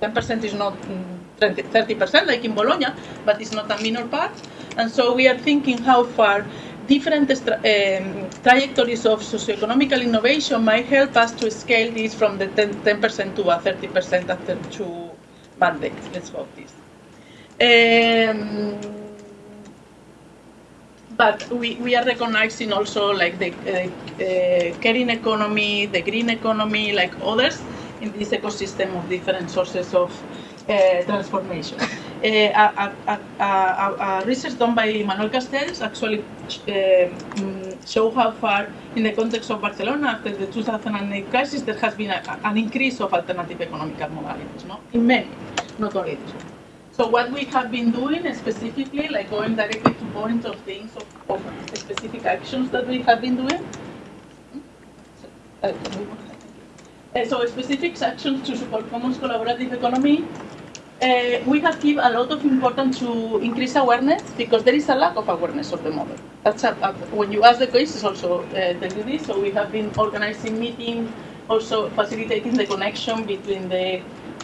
10% is not mm, 30% like in Bologna, but it's not a minor part. And so we are thinking how far different um, trajectories of socioeconomical innovation might help us to scale this from the 10, 10% to a 30% after two mandates. Let's hope this. Um, but we, we are recognizing also like the uh, uh, caring economy, the green economy, like others in this ecosystem of different sources of transformation. Uh, a, a, a, a, research done by Manuel Castells actually uh, mm, show how far, in the context of Barcelona after the 2008 crisis, there has been an increase of alternative economic modalities, no? in many, not only this one. So what we have been doing specifically, like going directly to points of things, of, of specific actions that we have been doing. Uh, uh, so specific actions to support commons collaborative economy. Uh, we have given a lot of importance to increase awareness because there is a lack of awareness of the model. That's a, a, when you ask the cases also uh, tell you this. So we have been organizing meetings, also facilitating the connection between the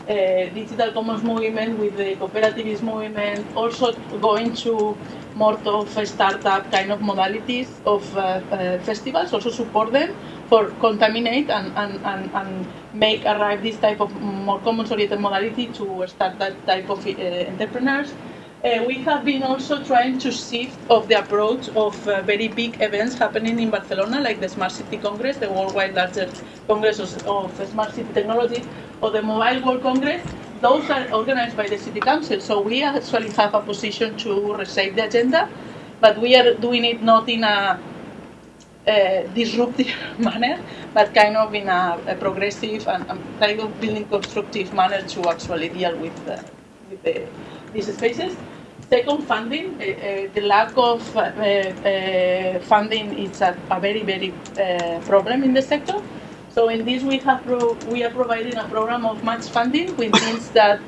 uh, digital commons movement with the cooperativist movement, also going to more of a startup kind of modalities of uh, festivals, also support them for contaminate and, and, and, and make arrive this type of more commons oriented modality to start that type of uh, entrepreneurs. Uh, we have been also trying to shift of the approach of uh, very big events happening in Barcelona, like the Smart City Congress, the worldwide largest congress of, of smart city technology, or the Mobile World Congress. Those are organized by the City Council, so we actually have a position to reshape the agenda, but we are doing it not in a disruptive manner, but kind of in a, a progressive and, and, kind of building constructive manner to actually deal with, with the, these spaces. Second, funding. Uh, uh, the lack of uh, funding is a, a very, very problem in the sector. So in this, we have pro- we are providing a program of match funding, which means that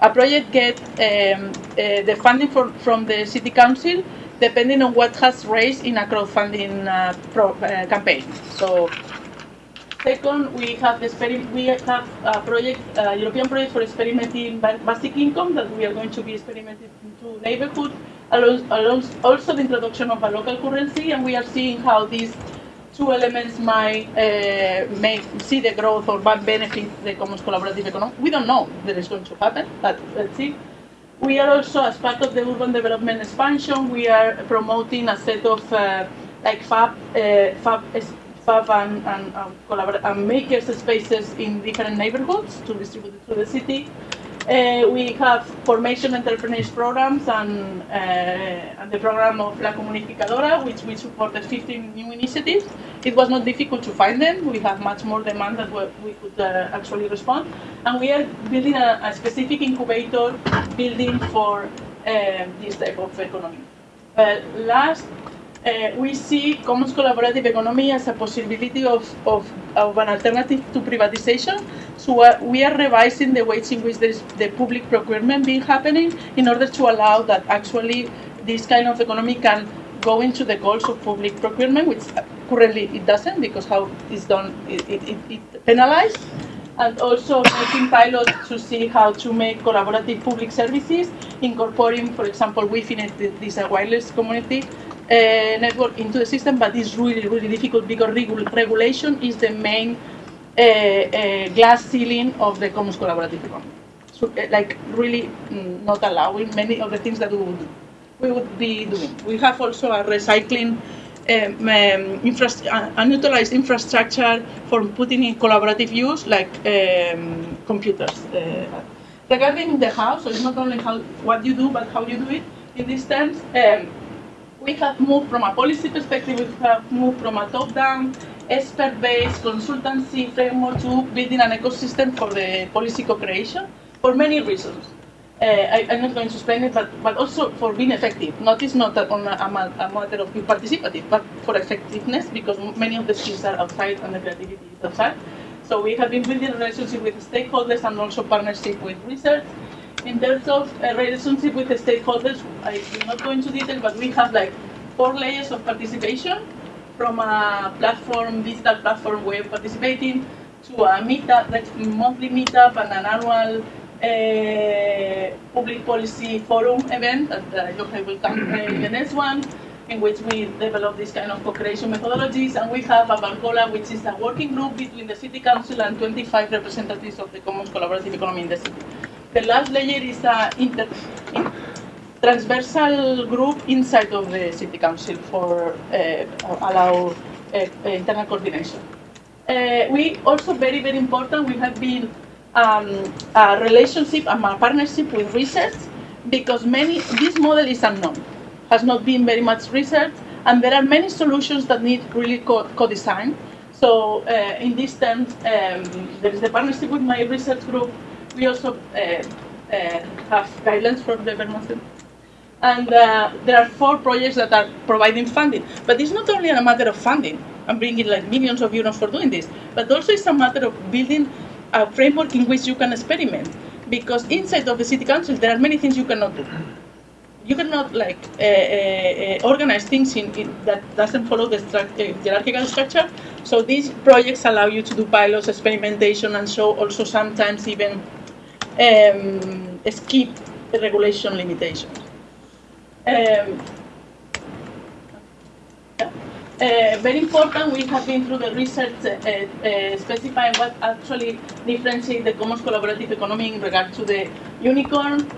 a project gets um, the funding for, from the city council depending on what has raised in a crowdfunding uh, pro, uh, campaign. So, second, we have the we have a project, a European project for experimenting basic income that we are going to be experimenting into neighborhood. Along also, the introduction of a local currency, and we are seeing how these two elements might uh, make see the growth or benefit the commons collaborative economy. We don't know that is going to happen, but let's see. We are also, as part of the urban development expansion, we are promoting a set of uh, like fab, uh, fab, fab and, and, um, and makers spaces in different neighborhoods to distribute to the city. Uh, we have formation entrepreneurs programs and, uh, and the program of La Comunificadora, which we supported 15 new initiatives. It was not difficult to find them. We have much more demand than we could uh, actually respond. And we are building a, a specific incubator building for uh, this type of economy. Last, uh, we see commons collaborative economy as a possibility of, of, of an alternative to privatization. So uh, we are revising the ways in which the public procurement being happening in order to allow that actually this kind of economy can go into the goals of public procurement, which currently it doesn't because how it's done, it, it, it, penalized. and also making pilots to see how to make collaborative public services, incorporating, for example, Wi-Fi, this uh, wireless community uh, network into the system, but it's really, really difficult because regu regulation is the main uh, uh, glass ceiling of the commons collaborative economy. So, uh, like, really mm, not allowing many of the things that we would do. We would be doing. We have also a recycling um, um, uh, unutilized infrastructure for putting in collaborative use, like um, computers. Uh, regarding the how, so it's not only how what you do, but how you do it. In these terms, um, we have moved from a policy perspective. We have moved from a top-down, expert-based consultancy framework to building an ecosystem for the policy co-creation for many reasons. Uh, I, am not going to explain it, but, but also for being effective. Not is not on a, a, a, matter of being participative, but for effectiveness, because many of the skills are outside and the creativity is outside. So we have been building a relationship with stakeholders and also partnership with research. In terms of a relationship with the stakeholders, I will not go into detail, but we have like four layers of participation, from a platform, digital platform way of participating, to a meetup, like monthly meetup and an annual uh, public policy forum event that uh, Jochen will come uh, in the next one, in which we develop this kind of co-creation methodologies. And we have a Barcola, which is a working group between the City Council and 25 representatives of the Commons Collaborative Economy in the city. The last layer is a inter, in, transversal group inside of the City Council for uh, allow uh, internal coordination. Uh, we also very, very important, we have been um, a relationship and a partnership with research because many this model is unknown, has not been very much researched, and there are many solutions that need really co-design. So uh, in this terms, um, there is the partnership with my research group. We also uh, uh, have guidelines for the Vermont and uh, there are four projects that are providing funding. But it's not only a matter of funding and bringing like millions of euros for doing this, but also it's a matter of building a framework in which you can experiment. Because inside of the city council, there are many things you cannot do. You cannot like uh, uh, organize things in, in, that doesn't follow the stru- hierarchical structure. So these projects allow you to do pilots, experimentation, and so also sometimes even um, skip the regulation limitations. Um, uh, very important, we have been through the research uh, uh, specifying what actually differentiates the commons collaborative economy in regard to the unicorn.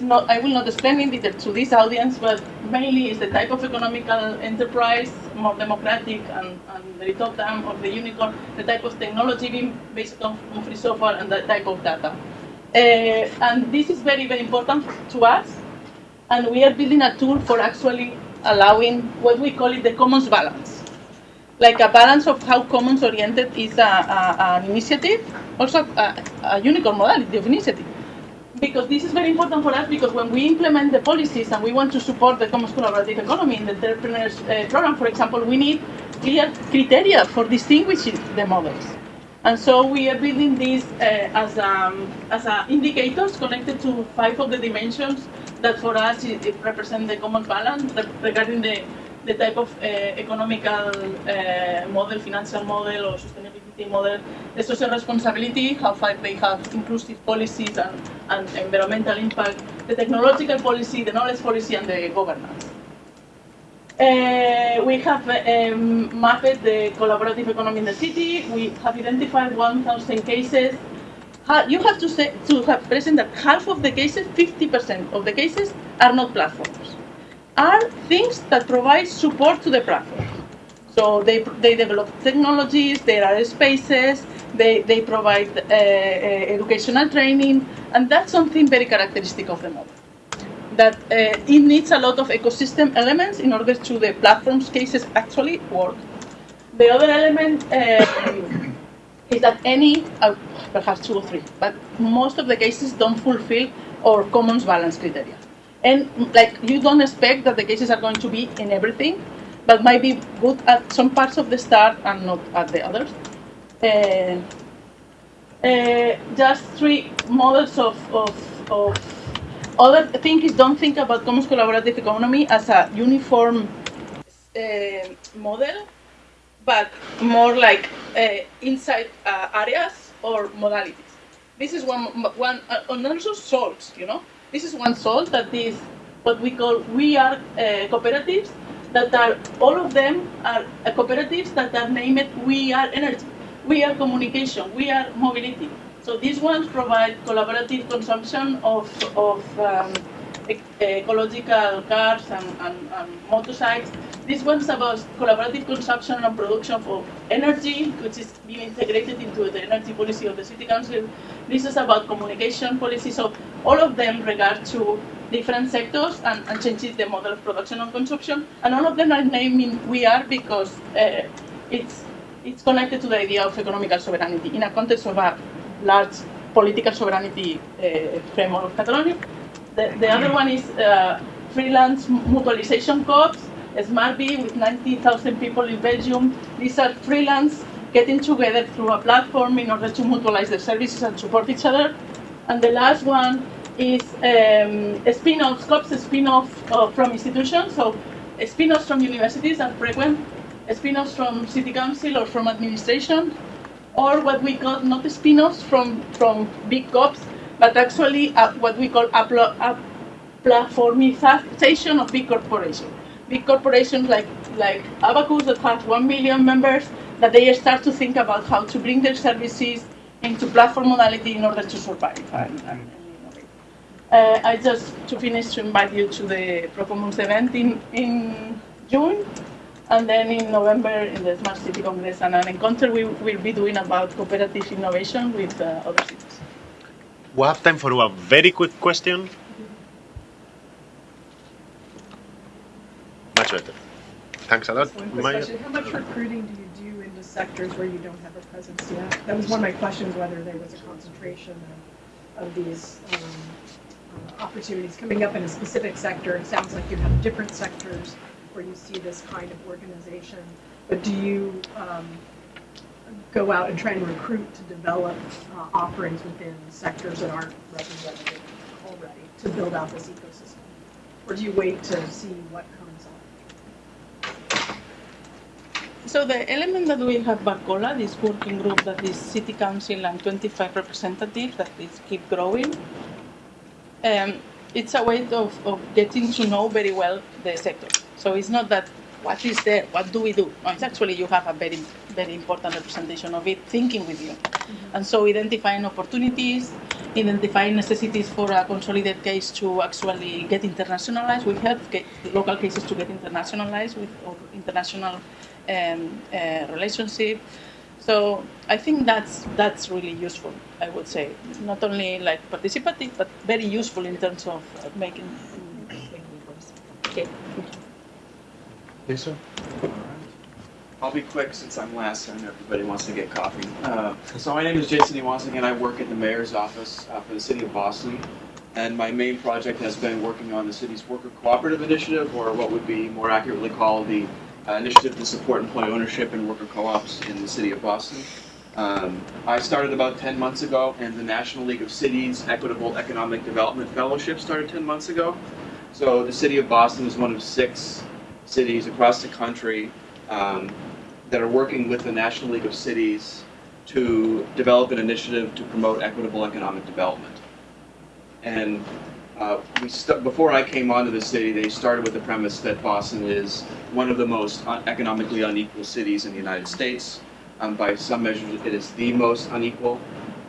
Not, I will not explain in detail to this audience, but mainly it's the type of economical enterprise, more democratic and, and down of the unicorn, the type of technology being based on free software and the type of data. Uh, and this is very, very important to us. And we are building a tool for actually allowing what we call it the commons balance. Like a balance of how commons oriented is a, a, an initiative, also a, a unicorn modality of initiative. Because this is very important for us because when we implement the policies and we want to support the commons collaborative economy in the entrepreneurs uh, program, for example, we need clear criteria for distinguishing the models. And so we are building these uh, as, um, as uh, indicators connected to five of the dimensions that for us it, it represents the common balance regarding the, the type of uh, economical uh, model, financial model or sustainability model, the social responsibility, how far they have inclusive policies and, and environmental impact, the technological policy, the knowledge policy and the governance. Uh, we have um, mapped the collaborative economy in the city. We have identified 1,000 cases you have to say to have present that half of the cases, 50% of the cases, are not platforms, are things that provide support to the platform. So they, they develop technologies, there are spaces, they, they provide uh, uh, educational training, and that's something very characteristic of the model. That uh, it needs a lot of ecosystem elements in order to the platform's cases actually work. The other element um, is that any, uh, perhaps two or three, but most of the cases don't fulfill our commons balance criteria. And like you don't expect that the cases are going to be in everything, but might be good at some parts of the start and not at the others. Uh, uh, just three models of, of, of other thing is don't think about commons collaborative economy as a uniform uh, model but more like uh, inside uh, areas. or modalities. This is one, one uh, and also salts, you know. This is one salt that is what we call we are uh, cooperatives that are, all of them are cooperatives that are named we are energy, we are communication, we are mobility. So these ones provide collaborative consumption of, of um, ecological cars and, and, and motorcycles. This one's about collaborative consumption and production of energy, which is being integrated into the energy policy of the city council. This is about communication policy. So all of them regard to different sectors and, and changes the model of production and consumption. And all of them are naming we are because uh, it's it's connected to the idea of economical sovereignty in a context of a large political sovereignty uh, framework of Catalonia. The, the other one is uh, freelance mutualization co-ops, SmartBee with 90,000 people in Belgium. These are freelance getting together through a platform in order to mutualize their services and support each other. And the last one is um, a spin-off, COPS spin-off uh, from institutions. So spin-offs from universities are frequent, spin-offs from city council or from administration, or what we call not spin-offs from, from big COPs, but actually uh, what we call a platformization of big corporations. Big corporations like, like Abacus that has 1 million members, that they start to think about how to bring their services into platform modality in order to survive and, and. Uh, I just, to finish, to invite you to the Procomuns event in, in June, and then in November in the Smart City Congress and an encounter we will be doing about cooperative innovation with uh, other cities. We have time for a very quick question. Much better. Thanks a lot. One quick Maya. question, how much recruiting do you do into sectors where you don't have a presence yet? That was one of my questions, whether there was a concentration of, of these um, uh, opportunities coming up in a specific sector. It sounds like you have different sectors where you see this kind of organization. But do you um, go out and try and recruit to develop uh, offerings within sectors that aren't represented already to build out this ecosystem? Or do you wait to see what comes up? So the element that we have Barcola, this working group that is city council and 25 representatives that is keep growing, um, it's a way of, of getting to know very well the sector. So it's not that what is there, what do we do? No, it's actually you have a very, very important representation of it thinking with you. And so identifying opportunities, identifying necessities for a consolidated case to actually get internationalized. We help get local cases to get internationalized with international um, uh, relationship. So I think that's that's really useful. I would say not only like participative, but very useful in terms of uh, making. making policy. Okay. Yes, sir. I'll be quick since I'm last and everybody wants to get coffee. Uh, so my name is Jason Iwanski and I work at the mayor's office uh, for the city of Boston. And my main project has been working on the city's worker cooperative initiative, or what would be more accurately called the uh, initiative to support employee ownership and worker co-ops in the city of Boston. Um, I started about 10 months ago, and the National League of Cities Equitable Economic Development Fellowship started 10 months ago. So the city of Boston is one of six cities across the country um, that are working with the National League of Cities to develop an initiative to promote equitable economic development. And uh, we before I came onto the city, they started with the premise that Boston is one of the most un- economically unequal cities in the United States. Um, by some measures, it is the most unequal.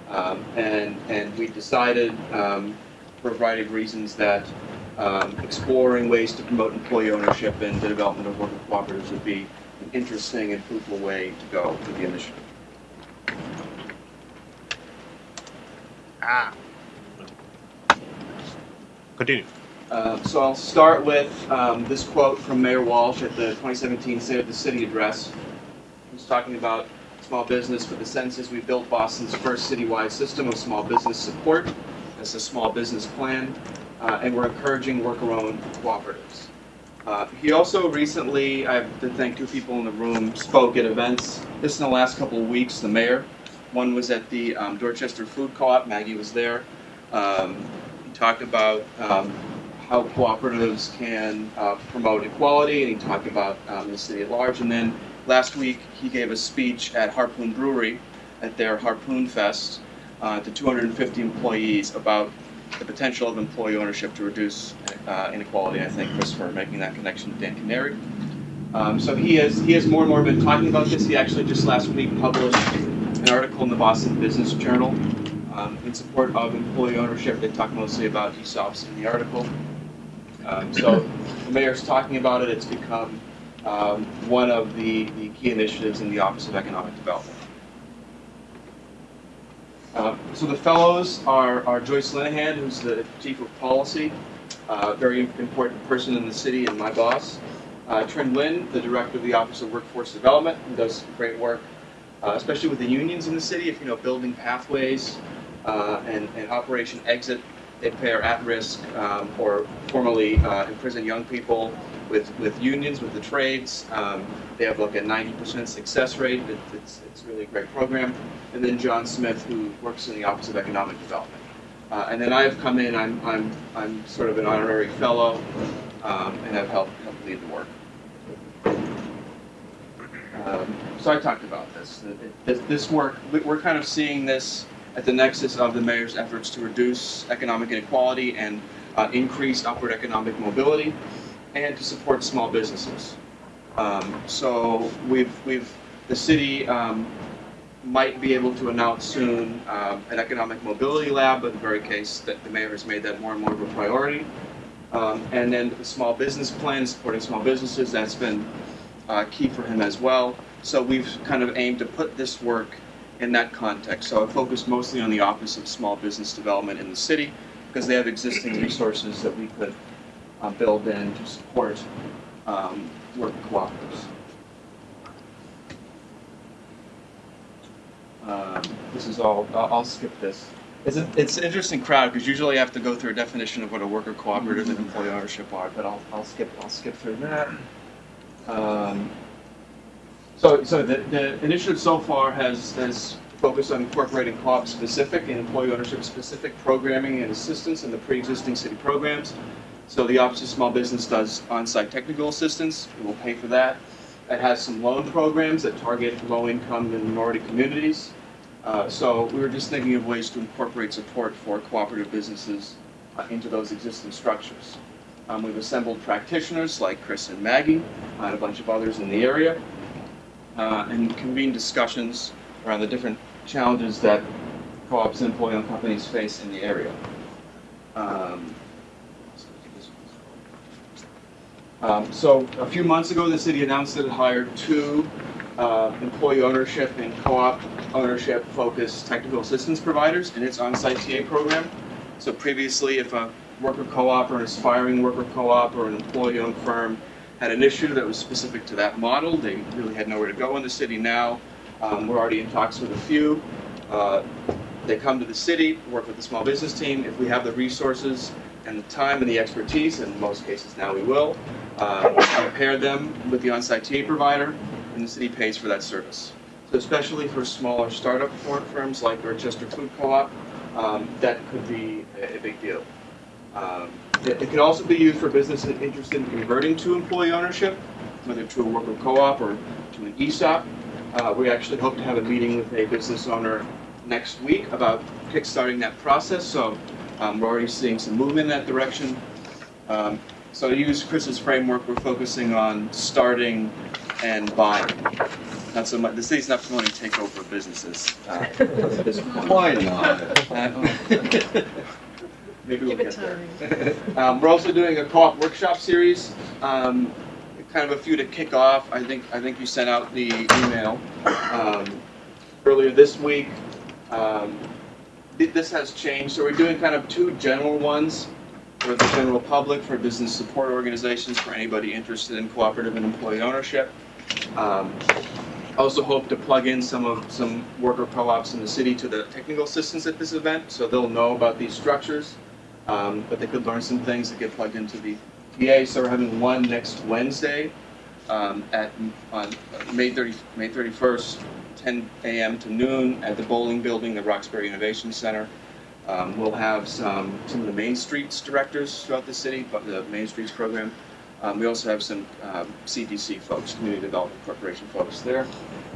Um, and, and we decided, um, for a variety of reasons, that um, exploring ways to promote employee ownership and the development of worker cooperatives would be an interesting and fruitful way to go with the initiative. Ah. Continue. Uh, so I'll start with um, this quote from Mayor Walsh at the 2017 State of the City address. He's talking about small business. For the census, we built Boston's first citywide system of small business support. That's a small business plan, uh, and we're encouraging worker-owned cooperatives. Uh, he also recently, I have to thank two people in the room, spoke at events. This in the last couple of weeks, the mayor. One was at the um, Dorchester Food Co-op. Maggie was there. Um, talked about um, how cooperatives can uh, promote equality, and he talked about um, the city at large. And then last week, he gave a speech at Harpoon Brewery at their Harpoon Fest uh, to 250 employees about the potential of employee ownership to reduce uh, inequality. I thank Chris for making that connection with Dan Kenary. Um, so he has he has more and more been talking about this. He actually just last week published an article in the Boston Business Journal um, in support of employee ownership. They talk mostly about ESOPs in the article. Um, so the mayor's talking about it. It's become um, one of the, the key initiatives in the Office of Economic Development. Uh, so the fellows are, are Joyce Linehan, who's the chief of policy, uh, very important person in the city and my boss. Uh, Trinh Nguyen, the director of the Office of Workforce Development, who does great work, uh, especially with the unions in the city. If you know building pathways and, and Operation Exit, they pay are at risk um, or formerly uh, imprison young people with, with unions, with the trades. Um, they have like a 90% success rate. It, it's, it's really a great program. And then John Smith, who works in the Office of Economic Development. Uh, and then I have come in, I'm, I'm, I'm sort of an honorary fellow, um, and I've helped, helped lead the work. Um, so I talked about this. This, this work, we're kind of seeing this at the nexus of the mayor's efforts to reduce economic inequality and uh, increase upward economic mobility, and to support small businesses. Um, so we've, we've, the city um, might be able to announce soon um, an economic mobility lab, but in very case that the mayor has made that more and more of a priority. Um, and then the small business plan, supporting small businesses, that's been uh, key for him as well. So we've kind of aimed to put this work in that context. So I focused mostly on the Office of Small Business Development in the city because they have existing resources that we could uh, build in to support um, work cooperatives. Um, this is all, I'll, skip this. It's, a, it's an interesting crowd because usually I have to go through a definition of what a worker cooperative and employee ownership are, but I'll, I'll skip I'll skip through that. Um, so, so the, the initiative so far has, has focused on incorporating co-op specific and employee ownership specific programming and assistance in the pre-existing city programs. So the Office of Small Business does on-site technical assistance. We will pay for that. It has some loan programs that target low-income and minority communities. Uh, so we were just thinking of ways to incorporate support for cooperative businesses uh, into those existing structures. Um, we've assembled practitioners like Chris and Maggie and a bunch of others in the area uh, and convene discussions around the different challenges that co-ops and employee-owned companies face in the area. Um, um, so a few months ago, the city announced that it hired two uh, employee ownership and co-op ownership focused technical assistance providers in its on-site TA program. So previously, if a worker co-op or an aspiring worker co-op or an employee-owned firm had an issue that was specific to that model, they really had nowhere to go in the city now. Um, we're already in talks with a few. Uh, they come to the city, work with the small business team. If we have the resources and the time and the expertise, in most cases now we will, uh, pair them with the on-site TA provider, and the city pays for that service. So especially for smaller startup firms like Dorchester Food Co-op, um, that could be a, a big deal. Um, it, it, can also be used for businesses interested in converting to employee ownership, whether to a worker co-op or to an ESOP. Uh, we actually hope to have a meeting with a business owner next week about kickstarting that process. So um, we're already seeing some movement in that direction. Um, so to use Chris's framework, we're focusing on starting and buying. Not so much. The city's not promoting takeover businesses. Uh, Why not? Maybe we'll Give it get there. um, we're also doing a co-op workshop series. Um, kind of a few to kick off. I think I think you sent out the email um, earlier this week. Um, this has changed, so we're doing kind of two general ones for the general public, for business support organizations, for anybody interested in cooperative and employee ownership. Um, I also hope to plug in some of some worker co-ops in the city to the technical assistance at this event, so they'll know about these structures, um, but they could learn some things that get plugged into the TA. So we're having one next Wednesday um, at on May 30 May 31st, 10 a.m. to noon at the Bolling Building, the Roxbury Innovation Center. Um, we'll have some some of the Main Streets directors throughout the city, but the Main Streets program. Um, we also have some um, CDC folks, Community Development Corporation folks there,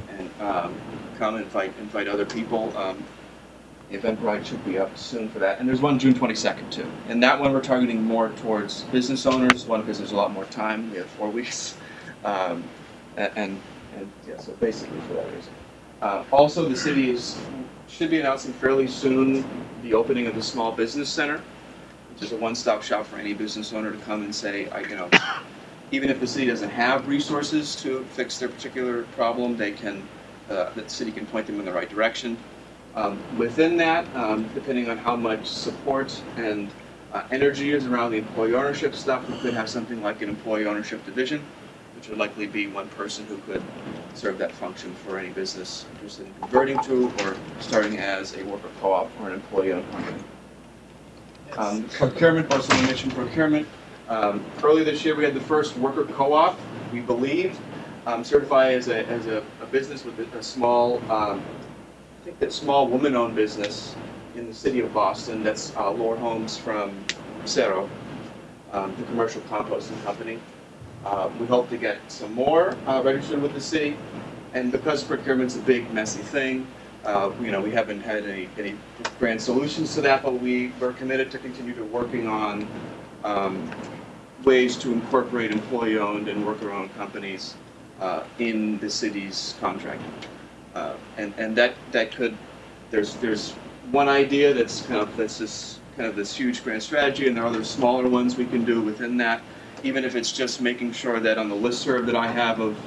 and um, come and invite, invite other people. Eventbrite should be up soon for that. And there's one June 22nd too. And that one we're targeting more towards business owners, one because there's a lot more time. We have four weeks. Um, a- and, and yeah, so basically for that reason. Uh, also, the city is, should be announcing fairly soon the opening of the small business center, which is a one-stop shop for any business owner to come and say, I, you know, even if the city doesn't have resources to fix their particular problem, they can, uh, the city can point them in the right direction. Um, within that, um, depending on how much support and uh, energy is around the employee ownership stuff, we could have something like an employee ownership division, which would likely be one person who could serve that function for any business interested in converting to or starting as a worker co-op or an employee-owned company. Um, procurement, also I mentioned procurement. Um, earlier this year, we had the first worker co-op, we believe, um, certified as a, as a, a business with a, a small, um, think that small woman-owned business in the city of Boston. That's uh, Laura Holmes from CERO, um, the commercial composting company. Uh, we hope to get some more uh, registered with the city, and because procurement's a big, messy thing, uh, you know, we haven't had any, any grand solutions to that, but we are committed to continue to working on um, ways to incorporate employee-owned and worker-owned companies uh, in the city's contracting. Uh, and and that that could there's there's one idea that's kind of that's this kind of this huge grand strategy, and there are other smaller ones we can do within that. Even if it's just making sure that on the listserv that I have of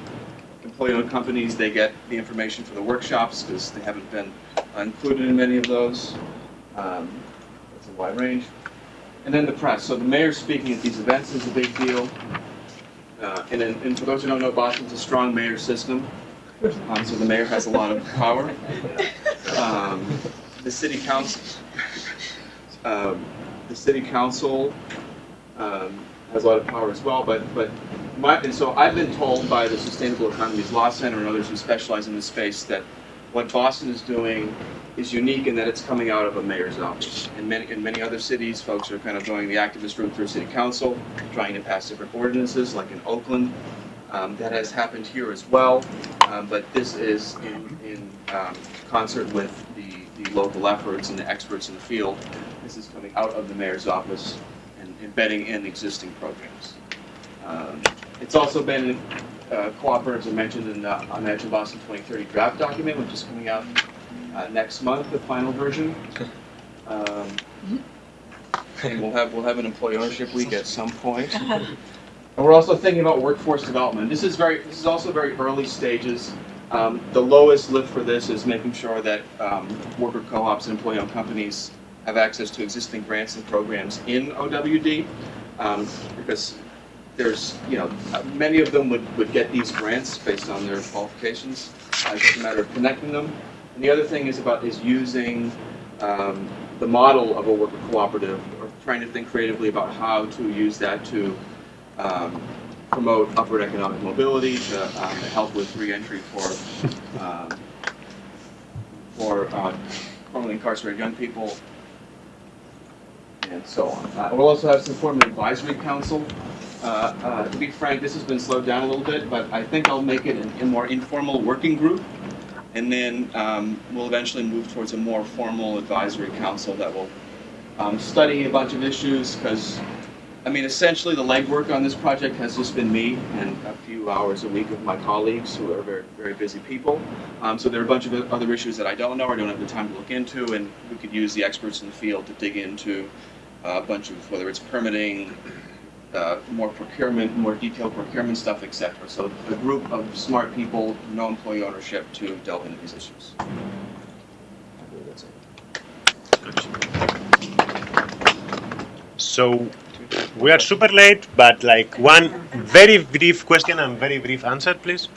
employee-owned companies, they get the information for the workshops because they haven't been included in many of those. Um, it's a wide range. And then the press. So the mayor speaking at these events is a big deal. Uh, and, and for those who don't know, Boston's a strong mayor system. Um, so the mayor has a lot of power. Um, the city council, um, the city council um, has a lot of power as well. But but my, and so I've been told by the Sustainable Economies Law Center and others who specialize in this space that what Boston is doing is unique in that it's coming out of a mayor's office. In many, in many other cities, folks are kind of going the activist route through city council, trying to pass different ordinances, like in Oakland. Um, that has happened here as well, um, but this is in, in um, concert with the, the local efforts and the experts in the field. This is coming out of the mayor's office and embedding in existing programs. Um, it's also been uh, cooperatives are mentioned in the Imagine Boston 2030 draft document, which is coming out uh, next month, the final version. Um, and we'll have we'll have an employee ownership week at some point. And we're also thinking about workforce development. This is very this is also very early stages. Um, the lowest lift for this is making sure that um, worker co-ops and employee-owned companies have access to existing grants and programs in OWD, um, because there's, you know, many of them would, would get these grants based on their qualifications. Uh, It's just a matter of connecting them. And the other thing is about, is using um, the model of a worker cooperative, or trying to think creatively about how to use that to um, promote upward economic mobility, to um, help with reentry for, um, for uh, formerly incarcerated young people, and so on. Uh, We'll also have some form of advisory council. Uh, uh, To be frank, this has been slowed down a little bit, but I think I'll make it a more informal working group. And then um, we'll eventually move towards a more formal advisory council that will um, study a bunch of issues, because, I mean, essentially, the legwork on this project has just been me and a few hours a week of my colleagues who are very, very busy people. Um, So there are a bunch of other issues that I don't know or don't have the time to look into, and we could use the experts in the field to dig into a bunch of, whether it's permitting, uh, more procurement, more detailed procurement stuff, et cetera. So a group of smart people, no employee ownership to delve into these issues. So we are super late, but like one very brief question and very brief answer, please.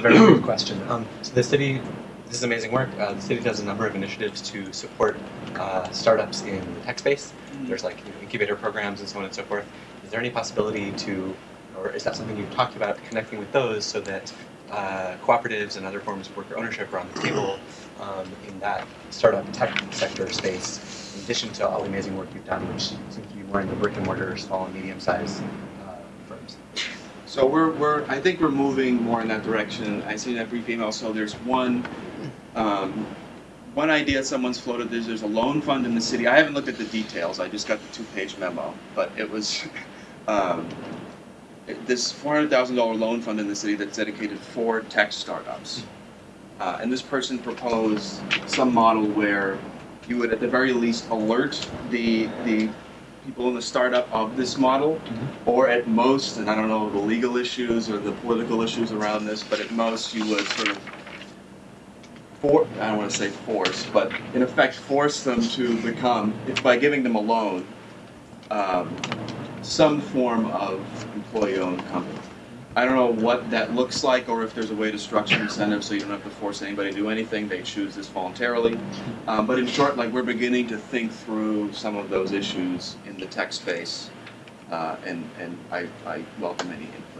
Very good question. Um, so the city, this is amazing work. Uh, the city does a number of initiatives to support uh, startups in the tech space. There's like you know, incubator programs and so on and so forth. Is there any possibility to, or is that something you've talked about connecting with those so that uh, cooperatives and other forms of worker ownership are on the table um, in that startup tech sector space, in addition to all the amazing work you've done, which seems to be more in the brick and mortar, small and medium sized uh, firms? So we're, we're, I think we're moving more in that direction. I see that brief email, so there's one, um, one idea someone's floated, there's, there's a loan fund in the city. I haven't looked at the details, I just got the two-page memo, but it was, um, this four hundred thousand dollar loan fund in the city that's dedicated for tech startups. Uh, and this person proposed some model where you would at the very least alert the, the people in the startup of this model, or at most, and I don't know the legal issues or the political issues around this, but at most you would sort of for, I don't want to say force, but in effect force them to become, if by giving them a loan, um, some form of employee-owned company. I don't know what that looks like, or if there's a way to structure incentives so you don't have to force anybody to do anything. They choose this voluntarily. Um, but in short, like we're beginning to think through some of those issues in the tech space, uh, and and I, I welcome any input